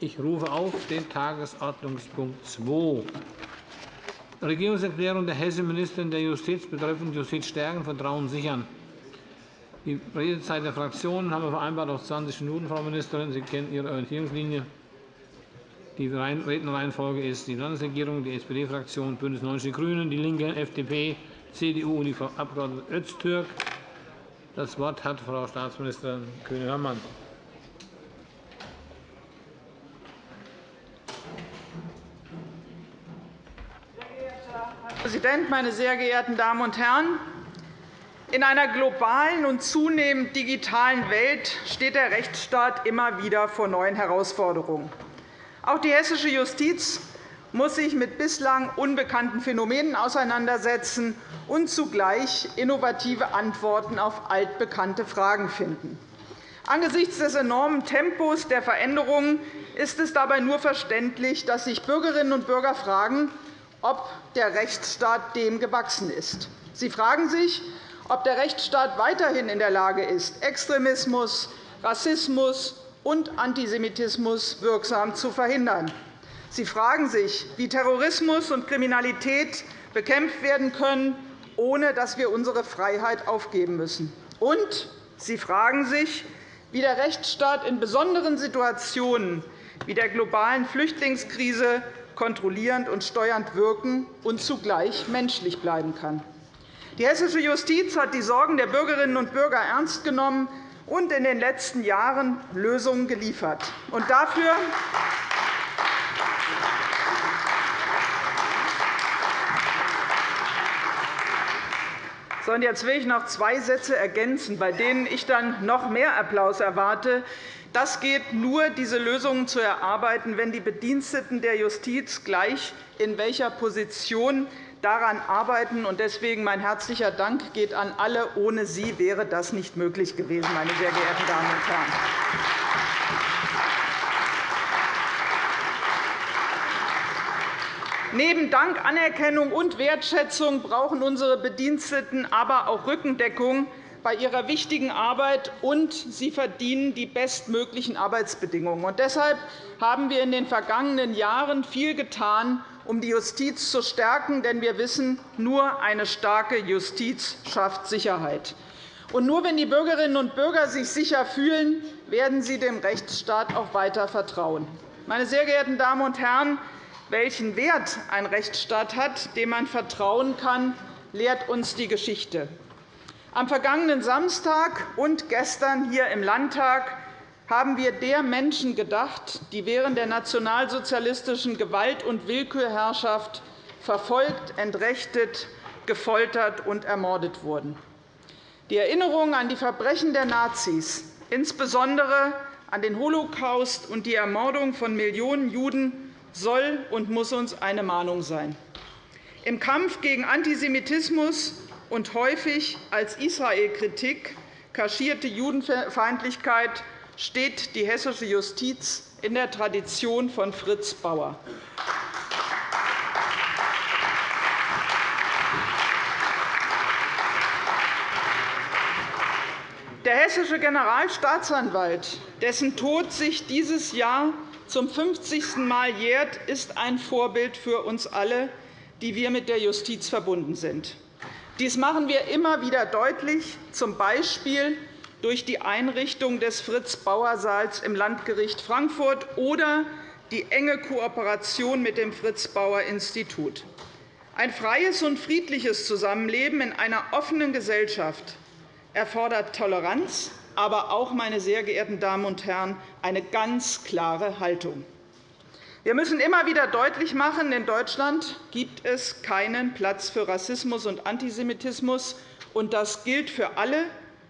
Ich rufe auf den Tagesordnungspunkt 2, Regierungserklärung der hessischen Ministerin der Justiz betreffend Justiz stärken, Vertrauen sichern. Die Redezeit der Fraktionen haben wir vereinbart auf 20 Minuten, Frau Ministerin. Sie kennen Ihre Orientierungslinie. Die Rednerreihenfolge ist die Landesregierung, die SPD-Fraktion, BÜNDNIS 90 die GRÜNEN, DIE LINKE, FDP, CDU und die Frau Abg. Öztürk. Das Wort hat Frau Staatsministerin Kühne-Hörmann. Präsident, meine sehr geehrten Damen und Herren! In einer globalen und zunehmend digitalen Welt steht der Rechtsstaat immer wieder vor neuen Herausforderungen. Auch die hessische Justiz muss sich mit bislang unbekannten Phänomenen auseinandersetzen und zugleich innovative Antworten auf altbekannte Fragen finden. Angesichts des enormen Tempos der Veränderungen ist es dabei nur verständlich, dass sich Bürgerinnen und Bürger fragen, ob der Rechtsstaat dem gewachsen ist. Sie fragen sich, ob der Rechtsstaat weiterhin in der Lage ist, Extremismus, Rassismus und Antisemitismus wirksam zu verhindern. Sie fragen sich, wie Terrorismus und Kriminalität bekämpft werden können, ohne dass wir unsere Freiheit aufgeben müssen. Und Sie fragen sich, wie der Rechtsstaat in besonderen Situationen wie der globalen Flüchtlingskrise kontrollierend und steuernd wirken und zugleich menschlich bleiben kann. Die hessische Justiz hat die Sorgen der Bürgerinnen und Bürger ernst genommen und in den letzten Jahren Lösungen geliefert. Und dafür Jetzt will ich noch zwei Sätze ergänzen, bei denen ich dann noch mehr Applaus erwarte. Das geht nur, diese Lösungen zu erarbeiten, wenn die Bediensteten der Justiz gleich in welcher Position daran arbeiten. Deswegen mein herzlicher Dank geht an alle. Ohne Sie wäre das nicht möglich gewesen, meine sehr geehrten Damen und Herren. Neben Dank, Anerkennung und Wertschätzung brauchen unsere Bediensteten aber auch Rückendeckung bei ihrer wichtigen Arbeit, und sie verdienen die bestmöglichen Arbeitsbedingungen. Deshalb haben wir in den vergangenen Jahren viel getan, um die Justiz zu stärken. Denn wir wissen, nur eine starke Justiz schafft Sicherheit. Und nur wenn die Bürgerinnen und Bürger sich sicher fühlen, werden sie dem Rechtsstaat auch weiter vertrauen. Meine sehr geehrten Damen und Herren, welchen Wert ein Rechtsstaat hat, dem man vertrauen kann, lehrt uns die Geschichte. Am vergangenen Samstag und gestern hier im Landtag haben wir der Menschen gedacht, die während der nationalsozialistischen Gewalt- und Willkürherrschaft verfolgt, entrechtet, gefoltert und ermordet wurden. Die Erinnerung an die Verbrechen der Nazis, insbesondere an den Holocaust und die Ermordung von Millionen Juden, soll und muss uns eine Mahnung sein. Im Kampf gegen Antisemitismus und häufig als Israel-Kritik kaschierte Judenfeindlichkeit steht die hessische Justiz in der Tradition von Fritz Bauer. Der hessische Generalstaatsanwalt, dessen Tod sich dieses Jahr zum 50. Mal jährt, ist ein Vorbild für uns alle, die wir mit der Justiz verbunden sind. Dies machen wir immer wieder deutlich, z. B durch die Einrichtung des Fritz-Bauer-Saals im Landgericht Frankfurt oder die enge Kooperation mit dem Fritz-Bauer-Institut. Ein freies und friedliches Zusammenleben in einer offenen Gesellschaft erfordert Toleranz, aber auch, meine sehr geehrten Damen und Herren, eine ganz klare Haltung. Wir müssen immer wieder deutlich machen, in Deutschland gibt es keinen Platz für Rassismus und Antisemitismus. Das gilt für alle,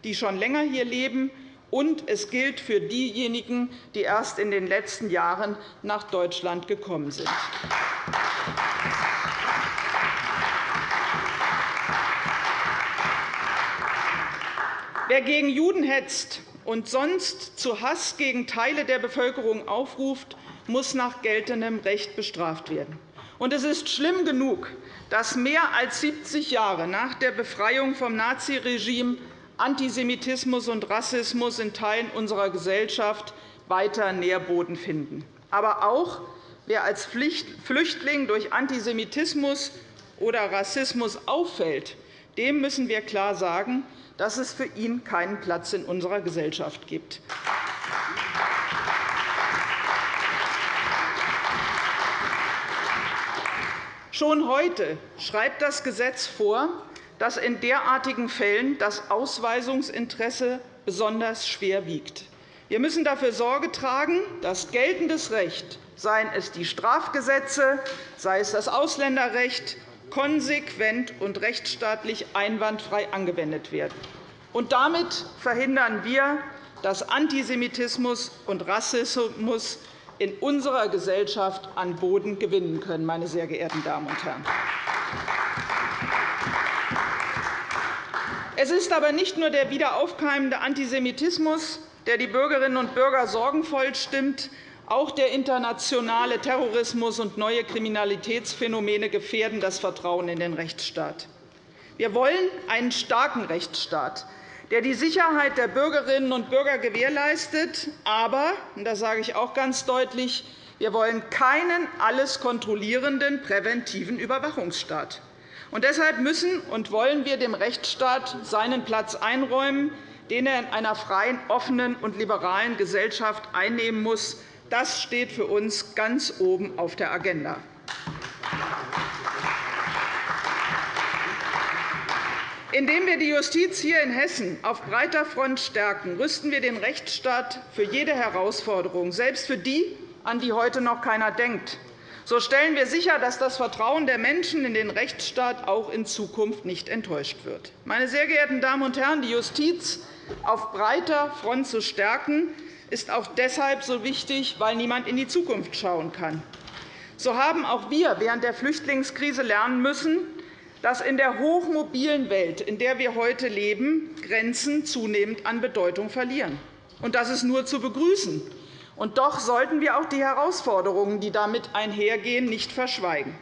die schon länger hier leben, und es gilt für diejenigen, die erst in den letzten Jahren nach Deutschland gekommen sind. Wer gegen Juden hetzt und sonst zu Hass gegen Teile der Bevölkerung aufruft, muss nach geltendem Recht bestraft werden. es ist schlimm genug, dass mehr als 70 Jahre nach der Befreiung vom Naziregime Antisemitismus und Rassismus in Teilen unserer Gesellschaft weiter Nährboden finden. Aber auch wer als Flüchtling durch Antisemitismus oder Rassismus auffällt, dem müssen wir klar sagen, dass es für ihn keinen Platz in unserer Gesellschaft gibt. Schon heute schreibt das Gesetz vor, dass in derartigen Fällen das Ausweisungsinteresse besonders schwer wiegt. Wir müssen dafür Sorge tragen, dass geltendes Recht, seien es die Strafgesetze, sei es das Ausländerrecht, konsequent und rechtsstaatlich einwandfrei angewendet werden. Und damit verhindern wir, dass Antisemitismus und Rassismus in unserer Gesellschaft an Boden gewinnen können. Meine sehr geehrten Damen und Herren. Es ist aber nicht nur der wiederaufkeimende Antisemitismus, der die Bürgerinnen und Bürger sorgenvoll stimmt. Auch der internationale Terrorismus und neue Kriminalitätsphänomene gefährden das Vertrauen in den Rechtsstaat. Wir wollen einen starken Rechtsstaat, der die Sicherheit der Bürgerinnen und Bürger gewährleistet. Aber, und das sage ich auch ganz deutlich, wir wollen keinen alles kontrollierenden präventiven Überwachungsstaat. Und deshalb müssen und wollen wir dem Rechtsstaat seinen Platz einräumen, den er in einer freien, offenen und liberalen Gesellschaft einnehmen muss. Das steht für uns ganz oben auf der Agenda. Indem wir die Justiz hier in Hessen auf breiter Front stärken, rüsten wir den Rechtsstaat für jede Herausforderung, selbst für die, an die heute noch keiner denkt. So stellen wir sicher, dass das Vertrauen der Menschen in den Rechtsstaat auch in Zukunft nicht enttäuscht wird. Meine sehr geehrten Damen und Herren, die Justiz auf breiter Front zu stärken, ist auch deshalb so wichtig, weil niemand in die Zukunft schauen kann. So haben auch wir während der Flüchtlingskrise lernen müssen, dass in der hochmobilen Welt, in der wir heute leben, Grenzen zunehmend an Bedeutung verlieren. Und das ist nur zu begrüßen. Und doch sollten wir auch die Herausforderungen, die damit einhergehen, nicht verschweigen.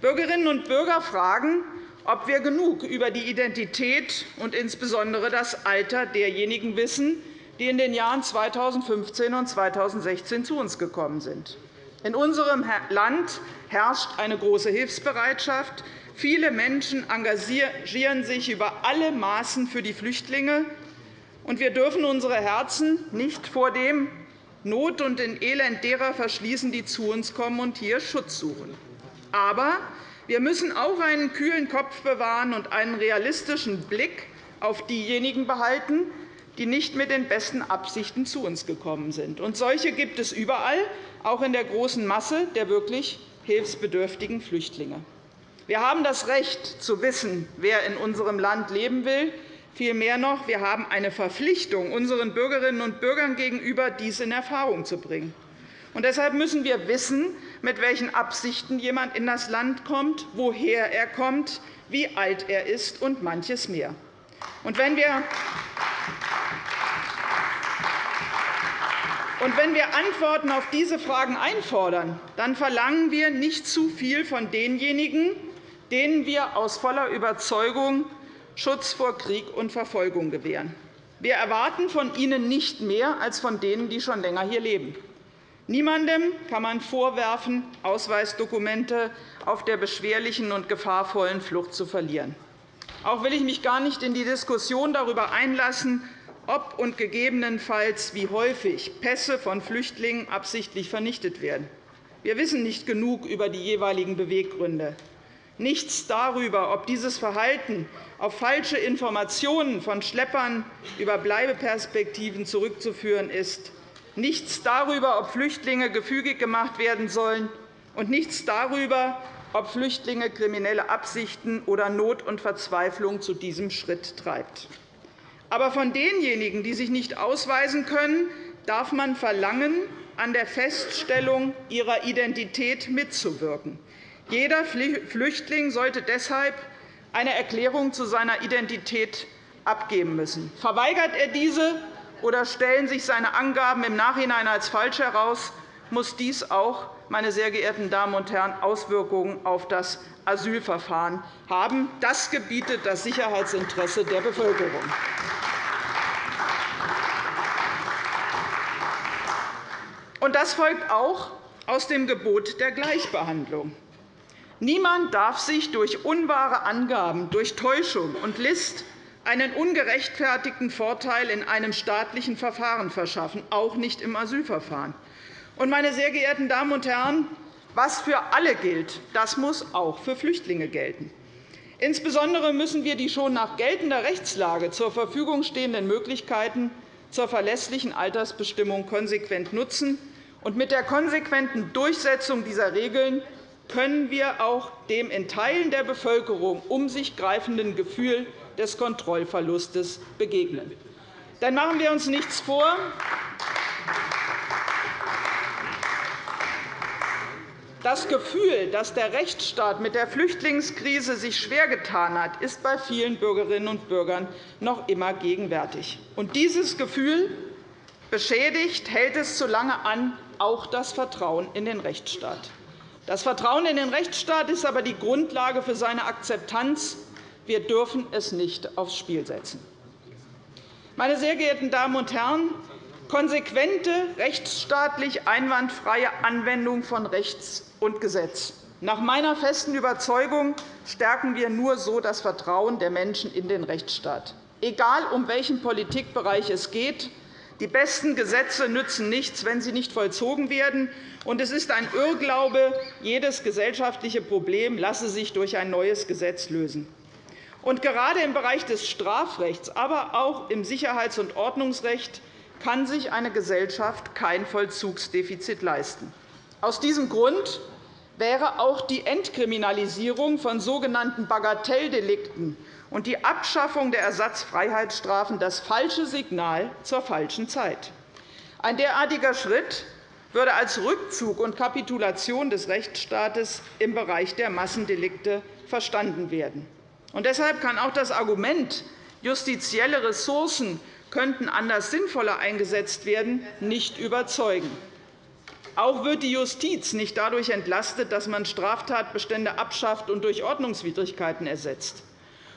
Bürgerinnen und Bürger fragen, ob wir genug über die Identität und insbesondere das Alter derjenigen wissen, die in den Jahren 2015 und 2016 zu uns gekommen sind. In unserem Land herrscht eine große Hilfsbereitschaft. Viele Menschen engagieren sich über alle Maßen für die Flüchtlinge. und Wir dürfen unsere Herzen nicht vor dem Not und den Elend derer verschließen, die zu uns kommen und hier Schutz suchen. Aber wir müssen auch einen kühlen Kopf bewahren und einen realistischen Blick auf diejenigen behalten, die nicht mit den besten Absichten zu uns gekommen sind. Und solche gibt es überall, auch in der großen Masse der wirklich hilfsbedürftigen Flüchtlinge. Wir haben das Recht, zu wissen, wer in unserem Land leben will. Vielmehr noch, wir haben eine Verpflichtung, unseren Bürgerinnen und Bürgern gegenüber dies in Erfahrung zu bringen. Und deshalb müssen wir wissen, mit welchen Absichten jemand in das Land kommt, woher er kommt, wie alt er ist und manches mehr. Und wenn wir und wenn wir Antworten auf diese Fragen einfordern, dann verlangen wir nicht zu viel von denjenigen, denen wir aus voller Überzeugung Schutz vor Krieg und Verfolgung gewähren. Wir erwarten von ihnen nicht mehr als von denen, die schon länger hier leben. Niemandem kann man vorwerfen, Ausweisdokumente auf der beschwerlichen und gefahrvollen Flucht zu verlieren. Auch will ich mich gar nicht in die Diskussion darüber einlassen, ob und gegebenenfalls wie häufig Pässe von Flüchtlingen absichtlich vernichtet werden. Wir wissen nicht genug über die jeweiligen Beweggründe. Nichts darüber, ob dieses Verhalten auf falsche Informationen von Schleppern über Bleibeperspektiven zurückzuführen ist, nichts darüber, ob Flüchtlinge gefügig gemacht werden sollen, und nichts darüber, ob Flüchtlinge kriminelle Absichten oder Not und Verzweiflung zu diesem Schritt treibt. Aber von denjenigen, die sich nicht ausweisen können, darf man verlangen, an der Feststellung ihrer Identität mitzuwirken. Jeder Flüchtling sollte deshalb eine Erklärung zu seiner Identität abgeben müssen. Verweigert er diese oder stellen sich seine Angaben im Nachhinein als falsch heraus, muss dies auch, meine sehr geehrten Damen und Herren, Auswirkungen auf das Asylverfahren haben. Das gebietet das Sicherheitsinteresse der Bevölkerung. Und das folgt auch aus dem Gebot der Gleichbehandlung. Niemand darf sich durch unwahre Angaben, durch Täuschung und List einen ungerechtfertigten Vorteil in einem staatlichen Verfahren verschaffen, auch nicht im Asylverfahren. Meine sehr geehrten Damen und Herren, was für alle gilt, das muss auch für Flüchtlinge gelten. Insbesondere müssen wir die schon nach geltender Rechtslage zur Verfügung stehenden Möglichkeiten zur verlässlichen Altersbestimmung konsequent nutzen. Und mit der konsequenten Durchsetzung dieser Regeln können wir auch dem in Teilen der Bevölkerung um sich greifenden Gefühl des Kontrollverlustes begegnen. Dann machen wir uns nichts vor. Das Gefühl, dass der Rechtsstaat mit der Flüchtlingskrise sich schwer getan hat, ist bei vielen Bürgerinnen und Bürgern noch immer gegenwärtig. Und dieses Gefühl beschädigt, hält es zu lange an, auch das Vertrauen in den Rechtsstaat. Das Vertrauen in den Rechtsstaat ist aber die Grundlage für seine Akzeptanz. Wir dürfen es nicht aufs Spiel setzen. Meine sehr geehrten Damen und Herren, konsequente, rechtsstaatlich einwandfreie Anwendung von Rechts und Gesetz. Nach meiner festen Überzeugung stärken wir nur so das Vertrauen der Menschen in den Rechtsstaat. Egal, um welchen Politikbereich es geht, die besten Gesetze nützen nichts, wenn sie nicht vollzogen werden. Und es ist ein Irrglaube, jedes gesellschaftliche Problem lasse sich durch ein neues Gesetz lösen. Und gerade im Bereich des Strafrechts, aber auch im Sicherheits- und Ordnungsrecht kann sich eine Gesellschaft kein Vollzugsdefizit leisten. Aus diesem Grund wäre auch die Entkriminalisierung von sogenannten Bagatelldelikten und die Abschaffung der Ersatzfreiheitsstrafen das falsche Signal zur falschen Zeit. Ein derartiger Schritt würde als Rückzug und Kapitulation des Rechtsstaates im Bereich der Massendelikte verstanden werden. Und deshalb kann auch das Argument, justizielle Ressourcen könnten anders sinnvoller eingesetzt werden, nicht überzeugen. Auch wird die Justiz nicht dadurch entlastet, dass man Straftatbestände abschafft und durch Ordnungswidrigkeiten ersetzt.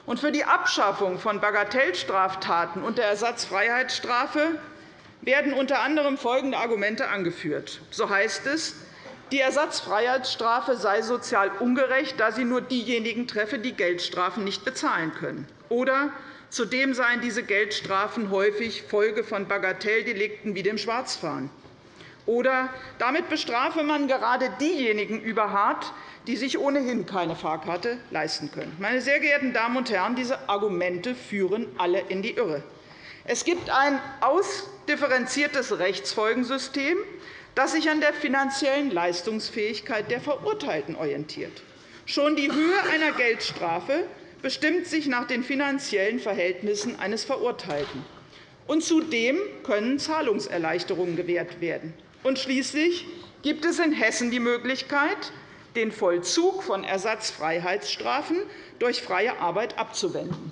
Und für die Abschaffung von Bagatellstraftaten und der Ersatzfreiheitsstrafe werden unter anderem folgende Argumente angeführt. So heißt es, die Ersatzfreiheitsstrafe sei sozial ungerecht, da sie nur diejenigen treffe, die Geldstrafen nicht bezahlen können. Oder zudem seien diese Geldstrafen häufig Folge von Bagatelldelikten wie dem Schwarzfahren. Oder damit bestrafe man gerade diejenigen überhart, die sich ohnehin keine Fahrkarte leisten können. Meine sehr geehrten Damen und Herren, diese Argumente führen alle in die Irre. Es gibt ein ausdifferenziertes Rechtsfolgensystem, das sich an der finanziellen Leistungsfähigkeit der Verurteilten orientiert. Schon die Höhe einer Geldstrafe bestimmt sich nach den finanziellen Verhältnissen eines Verurteilten. Und zudem können Zahlungserleichterungen gewährt werden. Und schließlich gibt es in Hessen die Möglichkeit, den Vollzug von Ersatzfreiheitsstrafen durch freie Arbeit abzuwenden.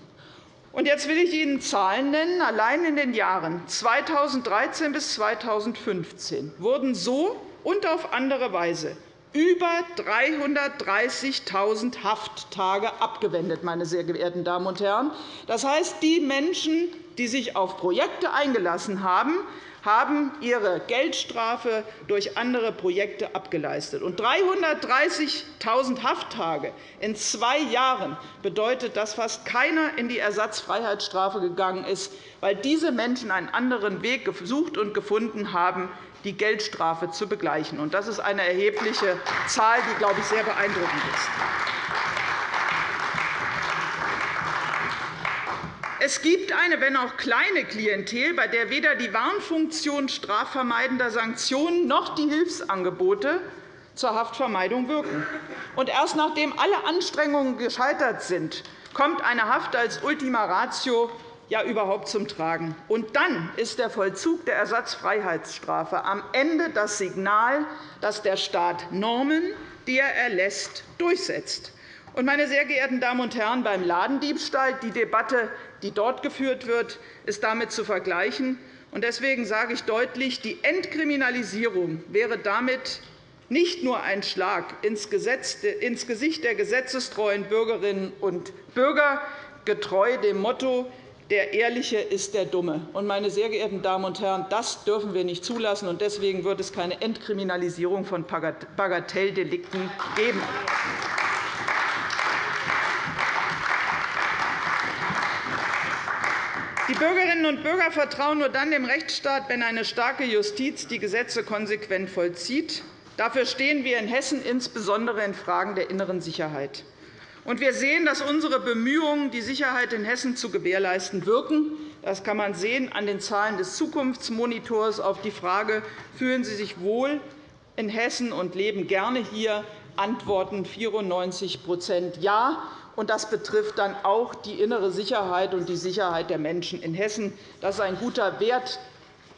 Und jetzt will ich Ihnen Zahlen nennen. Allein in den Jahren 2013 bis 2015 wurden so und auf andere Weise über 330.000 Hafttage abgewendet, meine sehr geehrten Damen und Herren. Das heißt, die Menschen, die sich auf Projekte eingelassen haben, haben ihre Geldstrafe durch andere Projekte abgeleistet. 330.000 Hafttage in zwei Jahren bedeutet, dass fast keiner in die Ersatzfreiheitsstrafe gegangen ist, weil diese Menschen einen anderen Weg gesucht und gefunden haben, die Geldstrafe zu begleichen. Das ist eine erhebliche Zahl, die, glaube ich, sehr beeindruckend ist. Es gibt eine, wenn auch kleine Klientel, bei der weder die Warnfunktion strafvermeidender Sanktionen noch die Hilfsangebote zur Haftvermeidung wirken. Und erst nachdem alle Anstrengungen gescheitert sind, kommt eine Haft als Ultima Ratio ja überhaupt zum Tragen. Und dann ist der Vollzug der Ersatzfreiheitsstrafe am Ende das Signal, dass der Staat Normen, die er erlässt, durchsetzt. Meine sehr geehrten Damen und Herren, beim Ladendiebstahl die Debatte die dort geführt wird, ist damit zu vergleichen. Deswegen sage ich deutlich, die Entkriminalisierung wäre damit nicht nur ein Schlag ins Gesicht der gesetzestreuen Bürgerinnen und Bürger, getreu dem Motto der Ehrliche ist der Dumme. meine sehr geehrten Damen und Herren, das dürfen wir nicht zulassen. deswegen wird es keine Entkriminalisierung von Bagatelldelikten geben. Die Bürgerinnen und Bürger vertrauen nur dann dem Rechtsstaat, wenn eine starke Justiz die Gesetze konsequent vollzieht. Dafür stehen wir in Hessen insbesondere in Fragen der inneren Sicherheit. Und wir sehen, dass unsere Bemühungen, die Sicherheit in Hessen zu gewährleisten, wirken. Das kann man sehen an den Zahlen des Zukunftsmonitors auf die Frage, fühlen Sie sich wohl in Hessen und leben gerne hier, antworten 94% Ja. Und das betrifft dann auch die innere Sicherheit und die Sicherheit der Menschen in Hessen. Das ist ein guter Wert,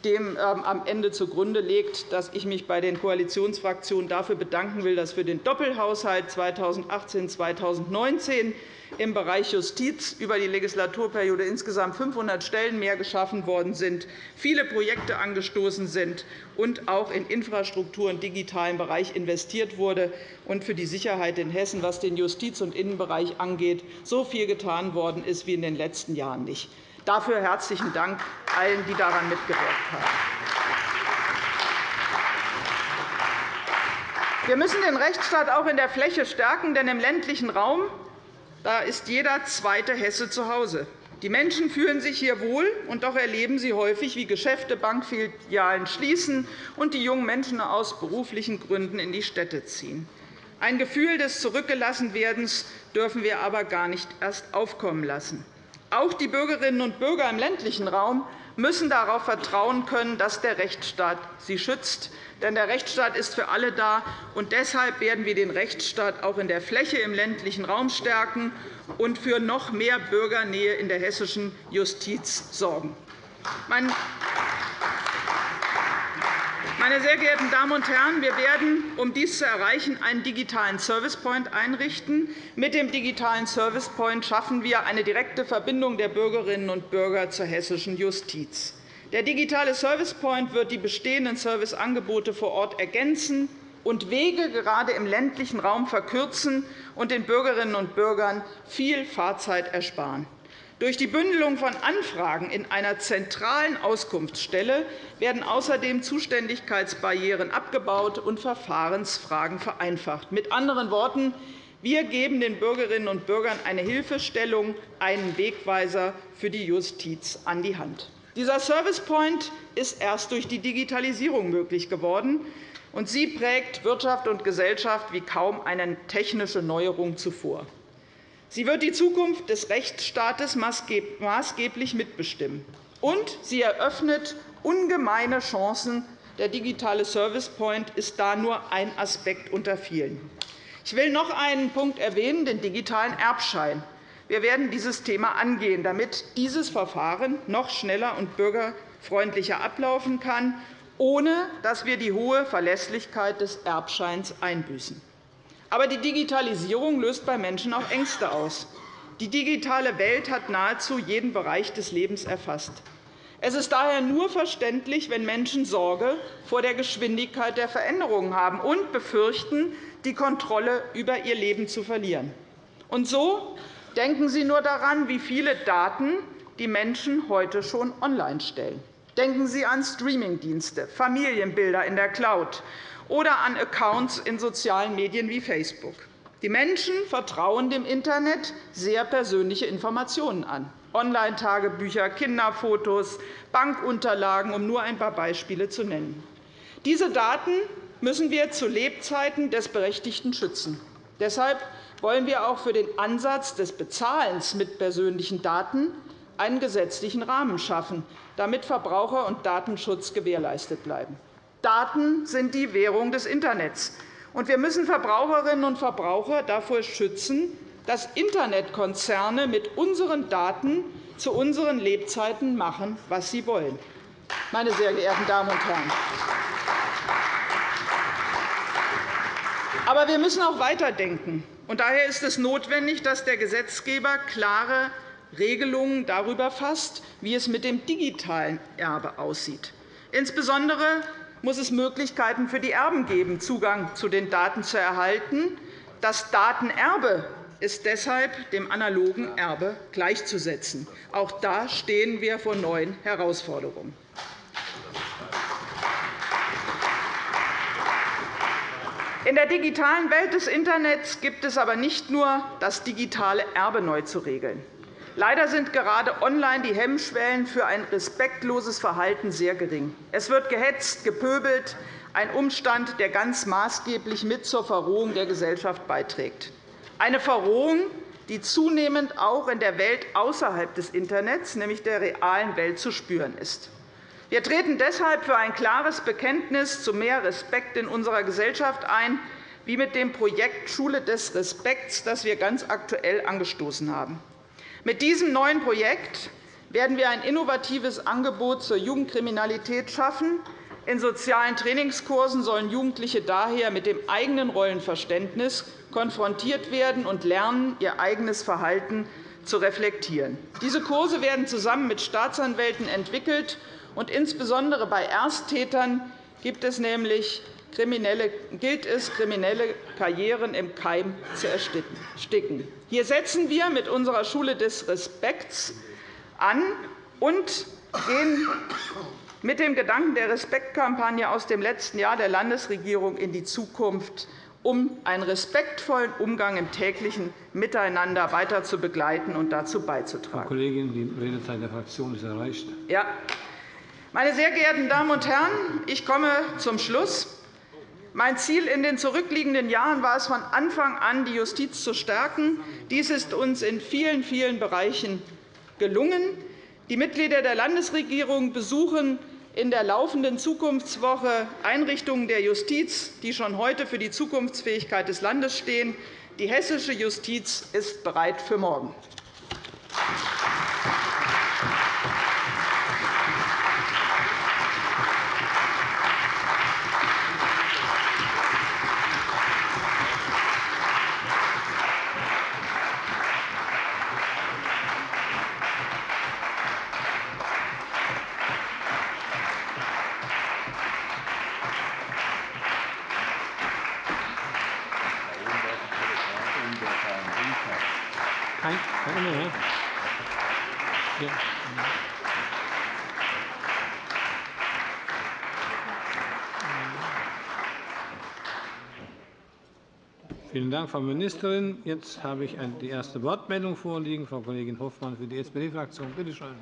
dem ähm, am Ende zugrunde liegt, dass ich mich bei den Koalitionsfraktionen dafür bedanken will, dass für den Doppelhaushalt 2018-2019 im Bereich Justiz über die Legislaturperiode insgesamt 500 Stellen mehr geschaffen worden sind, viele Projekte angestoßen sind und auch in Infrastruktur und digitalen Bereich investiert wurde und für die Sicherheit in Hessen, was den Justiz- und Innenbereich angeht, so viel getan worden ist wie in den letzten Jahren nicht. Dafür herzlichen Dank allen, die daran mitgewirkt haben. Wir müssen den Rechtsstaat auch in der Fläche stärken, denn im ländlichen Raum da ist jeder zweite Hesse zu Hause. Die Menschen fühlen sich hier wohl, und doch erleben sie häufig, wie Geschäfte, Bankfilialen schließen und die jungen Menschen aus beruflichen Gründen in die Städte ziehen. Ein Gefühl des Zurückgelassenwerdens dürfen wir aber gar nicht erst aufkommen lassen. Auch die Bürgerinnen und Bürger im ländlichen Raum müssen darauf vertrauen können, dass der Rechtsstaat sie schützt. Denn der Rechtsstaat ist für alle da. und Deshalb werden wir den Rechtsstaat auch in der Fläche im ländlichen Raum stärken und für noch mehr Bürgernähe in der hessischen Justiz sorgen. Meine sehr geehrten Damen und Herren, wir werden, um dies zu erreichen, einen digitalen Service Point einrichten. Mit dem digitalen Service Point schaffen wir eine direkte Verbindung der Bürgerinnen und Bürger zur hessischen Justiz. Der digitale Service Point wird die bestehenden Serviceangebote vor Ort ergänzen und Wege gerade im ländlichen Raum verkürzen und den Bürgerinnen und Bürgern viel Fahrzeit ersparen. Durch die Bündelung von Anfragen in einer zentralen Auskunftsstelle werden außerdem Zuständigkeitsbarrieren abgebaut und Verfahrensfragen vereinfacht. Mit anderen Worten, wir geben den Bürgerinnen und Bürgern eine Hilfestellung, einen Wegweiser für die Justiz an die Hand. Dieser Service Point ist erst durch die Digitalisierung möglich geworden, und sie prägt Wirtschaft und Gesellschaft wie kaum eine technische Neuerung zuvor. Sie wird die Zukunft des Rechtsstaates maßgeblich mitbestimmen. Und sie eröffnet ungemeine Chancen. Der digitale Service Point ist da nur ein Aspekt unter vielen. Ich will noch einen Punkt erwähnen, den digitalen Erbschein. Wir werden dieses Thema angehen, damit dieses Verfahren noch schneller und bürgerfreundlicher ablaufen kann, ohne dass wir die hohe Verlässlichkeit des Erbscheins einbüßen. Aber die Digitalisierung löst bei Menschen auch Ängste aus. Die digitale Welt hat nahezu jeden Bereich des Lebens erfasst. Es ist daher nur verständlich, wenn Menschen Sorge vor der Geschwindigkeit der Veränderungen haben und befürchten, die Kontrolle über ihr Leben zu verlieren. Und so denken Sie nur daran, wie viele Daten die Menschen heute schon online stellen. Denken Sie an Streamingdienste, Familienbilder in der Cloud, oder an Accounts in sozialen Medien wie Facebook. Die Menschen vertrauen dem Internet sehr persönliche Informationen an. Online-Tagebücher, Kinderfotos, Bankunterlagen, um nur ein paar Beispiele zu nennen. Diese Daten müssen wir zu Lebzeiten des Berechtigten schützen. Deshalb wollen wir auch für den Ansatz des Bezahlens mit persönlichen Daten einen gesetzlichen Rahmen schaffen, damit Verbraucher- und Datenschutz gewährleistet bleiben. Daten sind die Währung des Internets. Wir müssen Verbraucherinnen und Verbraucher davor schützen, dass Internetkonzerne mit unseren Daten zu unseren Lebzeiten machen, was sie wollen. Meine sehr geehrten Damen und Herren, aber wir müssen auch weiterdenken. Daher ist es notwendig, dass der Gesetzgeber klare Regelungen darüber fasst, wie es mit dem digitalen Erbe aussieht. Insbesondere muss es Möglichkeiten für die Erben geben, Zugang zu den Daten zu erhalten. Das Datenerbe ist deshalb dem analogen Erbe gleichzusetzen. Auch da stehen wir vor neuen Herausforderungen. In der digitalen Welt des Internets gibt es aber nicht nur das digitale Erbe neu zu regeln. Leider sind gerade online die Hemmschwellen für ein respektloses Verhalten sehr gering. Es wird gehetzt, gepöbelt, ein Umstand, der ganz maßgeblich mit zur Verrohung der Gesellschaft beiträgt. Eine Verrohung, die zunehmend auch in der Welt außerhalb des Internets, nämlich der realen Welt, zu spüren ist. Wir treten deshalb für ein klares Bekenntnis zu mehr Respekt in unserer Gesellschaft ein, wie mit dem Projekt Schule des Respekts, das wir ganz aktuell angestoßen haben. Mit diesem neuen Projekt werden wir ein innovatives Angebot zur Jugendkriminalität schaffen. In sozialen Trainingskursen sollen Jugendliche daher mit dem eigenen Rollenverständnis konfrontiert werden und lernen, ihr eigenes Verhalten zu reflektieren. Diese Kurse werden zusammen mit Staatsanwälten entwickelt. und Insbesondere bei Ersttätern gibt es nämlich gilt es, kriminelle Karrieren im Keim zu ersticken. Hier setzen wir mit unserer Schule des Respekts an und gehen mit dem Gedanken der Respektkampagne aus dem letzten Jahr der Landesregierung in die Zukunft, um einen respektvollen Umgang im täglichen Miteinander weiter zu begleiten und dazu beizutragen. Frau Kollegin, die Redezeit der Fraktion ist erreicht. Ja. Meine sehr geehrten Damen und Herren, ich komme zum Schluss. Mein Ziel in den zurückliegenden Jahren war es von Anfang an, die Justiz zu stärken. Dies ist uns in vielen, vielen Bereichen gelungen. Die Mitglieder der Landesregierung besuchen in der laufenden Zukunftswoche Einrichtungen der Justiz, die schon heute für die Zukunftsfähigkeit des Landes stehen. Die hessische Justiz ist bereit für morgen. Vielen Dank, Frau Ministerin. Jetzt habe ich die erste Wortmeldung vorliegen. Frau Kollegin Hofmann für die SPD-Fraktion. Bitte schön.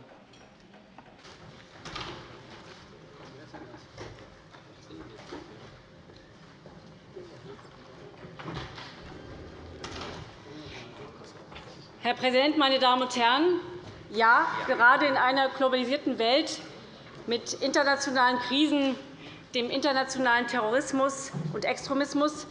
Herr Präsident, meine Damen und Herren! Ja, gerade in einer globalisierten Welt mit internationalen Krisen, dem internationalen Terrorismus und Extremismus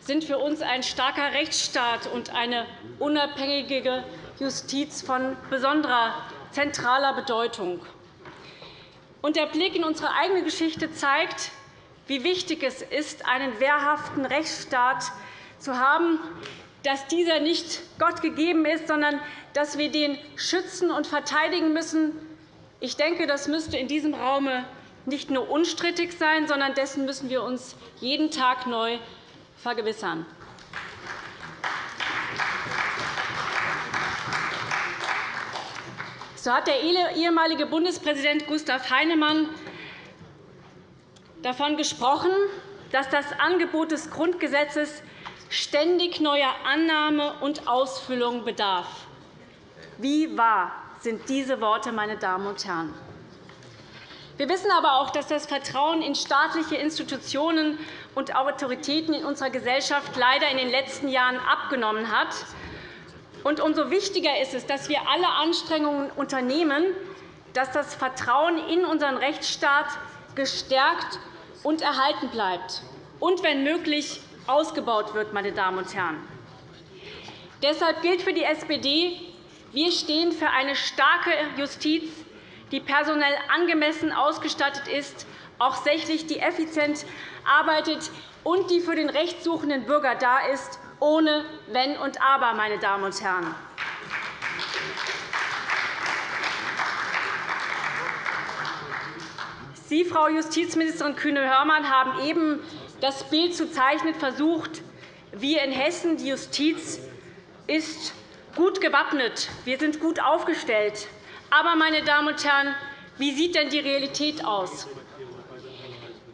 sind für uns ein starker Rechtsstaat und eine unabhängige Justiz von besonderer zentraler Bedeutung. Der Blick in unsere eigene Geschichte zeigt, wie wichtig es ist, einen wehrhaften Rechtsstaat zu haben, dass dieser nicht Gott gegeben ist, sondern dass wir den schützen und verteidigen müssen. Ich denke, das müsste in diesem Raum nicht nur unstrittig sein, sondern dessen müssen wir uns jeden Tag neu vergewissern. So hat der ehemalige Bundespräsident Gustav Heinemann davon gesprochen, dass das Angebot des Grundgesetzes ständig neuer Annahme und Ausfüllung bedarf. Wie wahr sind diese Worte, meine Damen und Herren? Wir wissen aber auch, dass das Vertrauen in staatliche Institutionen und Autoritäten in unserer Gesellschaft leider in den letzten Jahren abgenommen hat. Umso wichtiger ist es, dass wir alle Anstrengungen unternehmen, dass das Vertrauen in unseren Rechtsstaat gestärkt und erhalten bleibt und, wenn möglich, ausgebaut wird. Meine Damen und Herren. Deshalb gilt für die SPD, wir stehen für eine starke Justiz, die personell angemessen ausgestattet ist, auch sächlich, die effizient arbeitet und die für den rechtssuchenden Bürger da ist, ohne Wenn und Aber. Meine Damen und Herren. Sie, Frau Justizministerin Kühne-Hörmann, haben eben das Bild zu zeichnen versucht, wie in Hessen die Justiz ist gut gewappnet. Wir sind gut aufgestellt. Aber, meine Damen und Herren, wie sieht denn die Realität aus?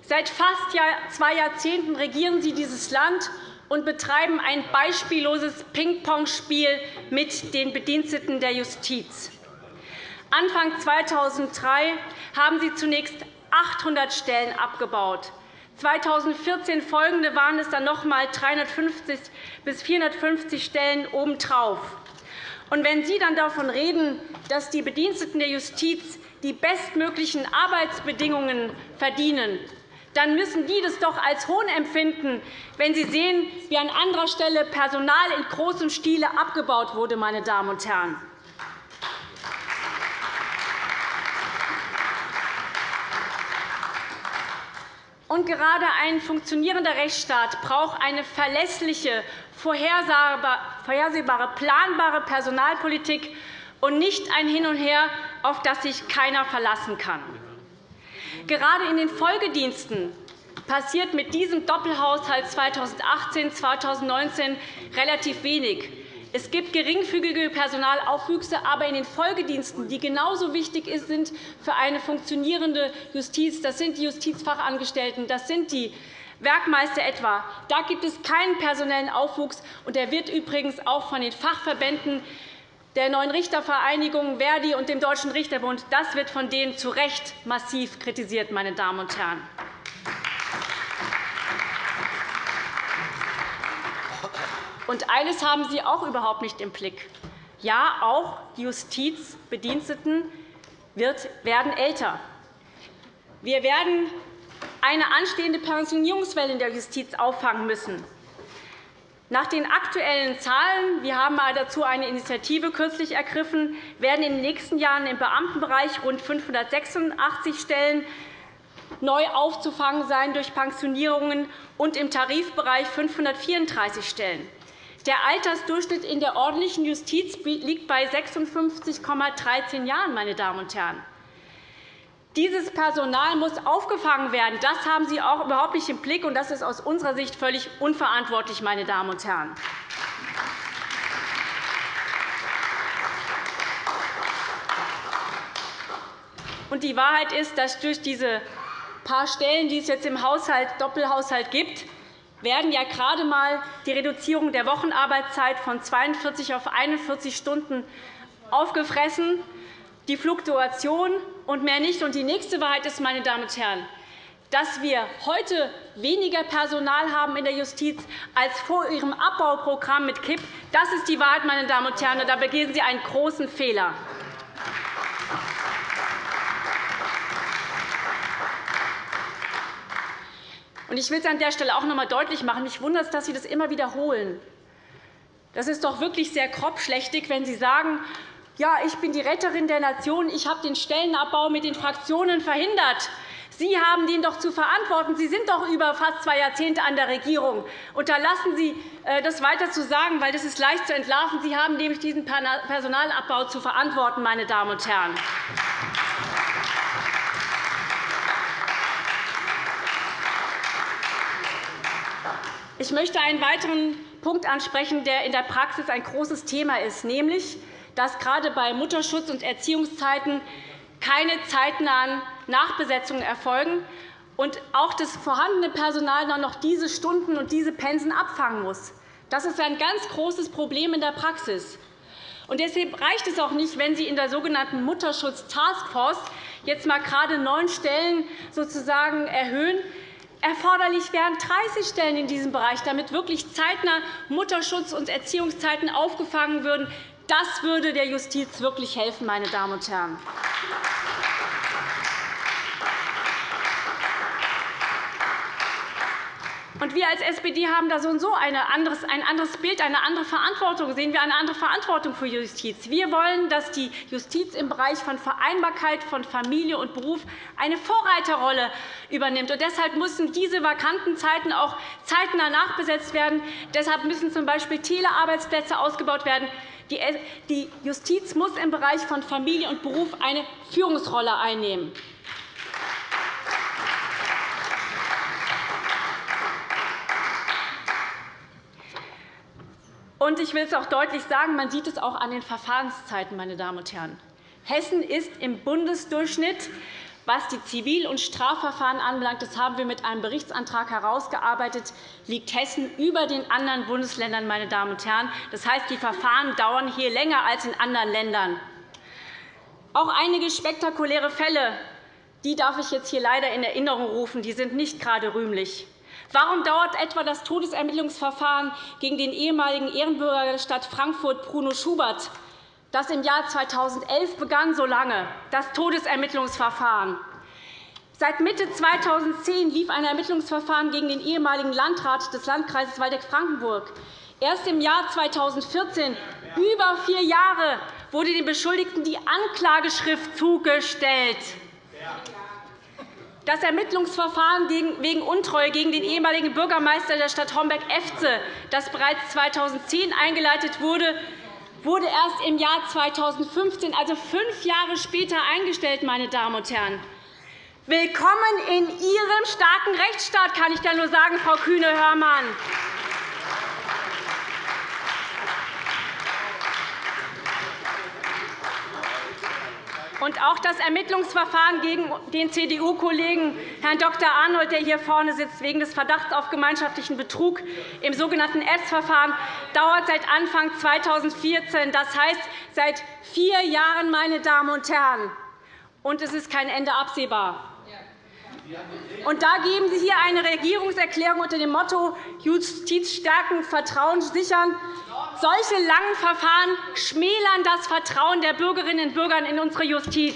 Seit fast zwei Jahrzehnten regieren Sie dieses Land und betreiben ein beispielloses Ping-Pong-Spiel mit den Bediensteten der Justiz. Anfang 2003 haben Sie zunächst 800 Stellen abgebaut. 2014 folgende waren es dann noch einmal 350 bis 450 Stellen obendrauf. Und wenn Sie dann davon reden, dass die Bediensteten der Justiz die bestmöglichen Arbeitsbedingungen verdienen, dann müssen die das doch als Hohn empfinden, wenn sie sehen, wie an anderer Stelle Personal in großem Stile abgebaut wurde. Meine Damen und Herren. Und gerade ein funktionierender Rechtsstaat braucht eine verlässliche, vorhersehbare, planbare Personalpolitik und nicht ein Hin und Her, auf das sich keiner verlassen kann. Gerade in den Folgediensten passiert mit diesem Doppelhaushalt 2018-2019 relativ wenig. Es gibt geringfügige Personalaufwüchse, aber in den Folgediensten, die genauso wichtig sind für eine funktionierende Justiz, das sind die Justizfachangestellten, das sind die Werkmeister etwa, da gibt es keinen personellen Aufwuchs. und Der wird übrigens auch von den Fachverbänden der Neuen Richtervereinigung Verdi und dem Deutschen Richterbund. Das wird von denen zu Recht massiv kritisiert. Meine Damen und Herren. Und eines haben Sie auch überhaupt nicht im Blick. Ja, auch die Justizbediensteten werden älter. Wir werden eine anstehende Pensionierungswelle in der Justiz auffangen müssen. Nach den aktuellen Zahlen wir haben dazu eine Initiative kürzlich ergriffen, werden in den nächsten Jahren im Beamtenbereich rund 586 Stellen neu aufzufangen sein durch Pensionierungen und im Tarifbereich 534 Stellen. Der Altersdurchschnitt in der ordentlichen Justiz liegt bei 56,13 Jahren. Meine Damen und Herren. Dieses Personal muss aufgefangen werden. Das haben Sie auch überhaupt nicht im Blick, und das ist aus unserer Sicht völlig unverantwortlich. Meine Damen und Herren. Und die Wahrheit ist, dass durch diese paar Stellen, die es jetzt im Haushalt, Doppelhaushalt gibt, werden ja gerade einmal die Reduzierung der Wochenarbeitszeit von 42 auf 41 Stunden aufgefressen die Fluktuation und mehr nicht. Und die nächste Wahrheit ist, meine Damen und Herren, dass wir heute weniger Personal haben in der Justiz als vor Ihrem Abbauprogramm mit KIP. Das ist die Wahrheit, meine Damen und Herren. Da begehen Sie einen großen Fehler. Ich will es an der Stelle auch noch einmal deutlich machen. Mich wundert es, dass Sie das immer wiederholen. Das ist doch wirklich sehr grobschlächtig, wenn Sie sagen, ja, ich bin die Retterin der Nation, ich habe den Stellenabbau mit den Fraktionen verhindert. Sie haben den doch zu verantworten. Sie sind doch über fast zwei Jahrzehnte an der Regierung. Unterlassen Sie, äh, das weiter zu sagen, weil das ist leicht zu entlarven. Sie haben nämlich diesen Personalabbau zu verantworten, meine Damen und Herren. Ich möchte einen weiteren Punkt ansprechen, der in der Praxis ein großes Thema ist, nämlich dass gerade bei Mutterschutz und Erziehungszeiten keine zeitnahen Nachbesetzungen erfolgen und auch das vorhandene Personal dann noch diese Stunden und diese Pensen abfangen muss. Das ist ein ganz großes Problem in der Praxis. Und deshalb reicht es auch nicht, wenn Sie in der sogenannten Mutterschutz-Taskforce jetzt mal gerade neun Stellen sozusagen erhöhen. Erforderlich wären 30 Stellen in diesem Bereich, damit wirklich zeitnah Mutterschutz und Erziehungszeiten aufgefangen würden. Das würde der Justiz wirklich helfen, meine Damen und Herren. Und wir als SPD haben da so und so ein anderes Bild, eine andere Verantwortung. Sehen wir eine andere Verantwortung für Justiz. Wir wollen, dass die Justiz im Bereich von Vereinbarkeit von Familie und Beruf eine Vorreiterrolle übernimmt. Und deshalb müssen diese vakanten Zeiten auch zeitnah nachbesetzt werden. Deshalb müssen z. B. Telearbeitsplätze ausgebaut werden. Die Justiz muss im Bereich von Familie und Beruf eine Führungsrolle einnehmen. Ich will es auch deutlich sagen, man sieht es auch an den Verfahrenszeiten, meine Damen und Herren. Hessen ist im Bundesdurchschnitt was die Zivil- und Strafverfahren anbelangt, das haben wir mit einem Berichtsantrag herausgearbeitet, liegt Hessen über den anderen Bundesländern. Meine Damen und Herren. Das heißt, die Verfahren dauern hier länger als in anderen Ländern. Auch einige spektakuläre Fälle die darf ich jetzt hier leider in Erinnerung rufen. Die sind nicht gerade rühmlich. Warum dauert etwa das Todesermittlungsverfahren gegen den ehemaligen Ehrenbürger der Stadt Frankfurt, Bruno Schubert, das im Jahr 2011 begann, so lange, das Todesermittlungsverfahren? Seit Mitte 2010 lief ein Ermittlungsverfahren gegen den ehemaligen Landrat des Landkreises Waldeck-Frankenburg. Erst im Jahr 2014, über vier Jahre, wurde den Beschuldigten die Anklageschrift zugestellt. Das Ermittlungsverfahren wegen Untreue gegen den ehemaligen Bürgermeister der Stadt Homberg-Efze, das bereits 2010 eingeleitet wurde, wurde erst im Jahr 2015, also fünf Jahre später, eingestellt. Meine Damen und Herren. Willkommen in Ihrem starken Rechtsstaat, kann ich da nur sagen, Frau Kühne-Hörmann. Und auch das Ermittlungsverfahren gegen den CDU-Kollegen Herrn Dr. Arnold, der hier vorne sitzt, wegen des Verdachts auf gemeinschaftlichen Betrug im sogenannten EBS-Verfahren, dauert seit Anfang 2014, das heißt seit vier Jahren, meine Damen und Herren. Und es ist kein Ende absehbar. Und da geben Sie hier eine Regierungserklärung unter dem Motto Justiz stärken, Vertrauen sichern. Solche langen Verfahren schmälern das Vertrauen der Bürgerinnen und Bürger in unsere Justiz.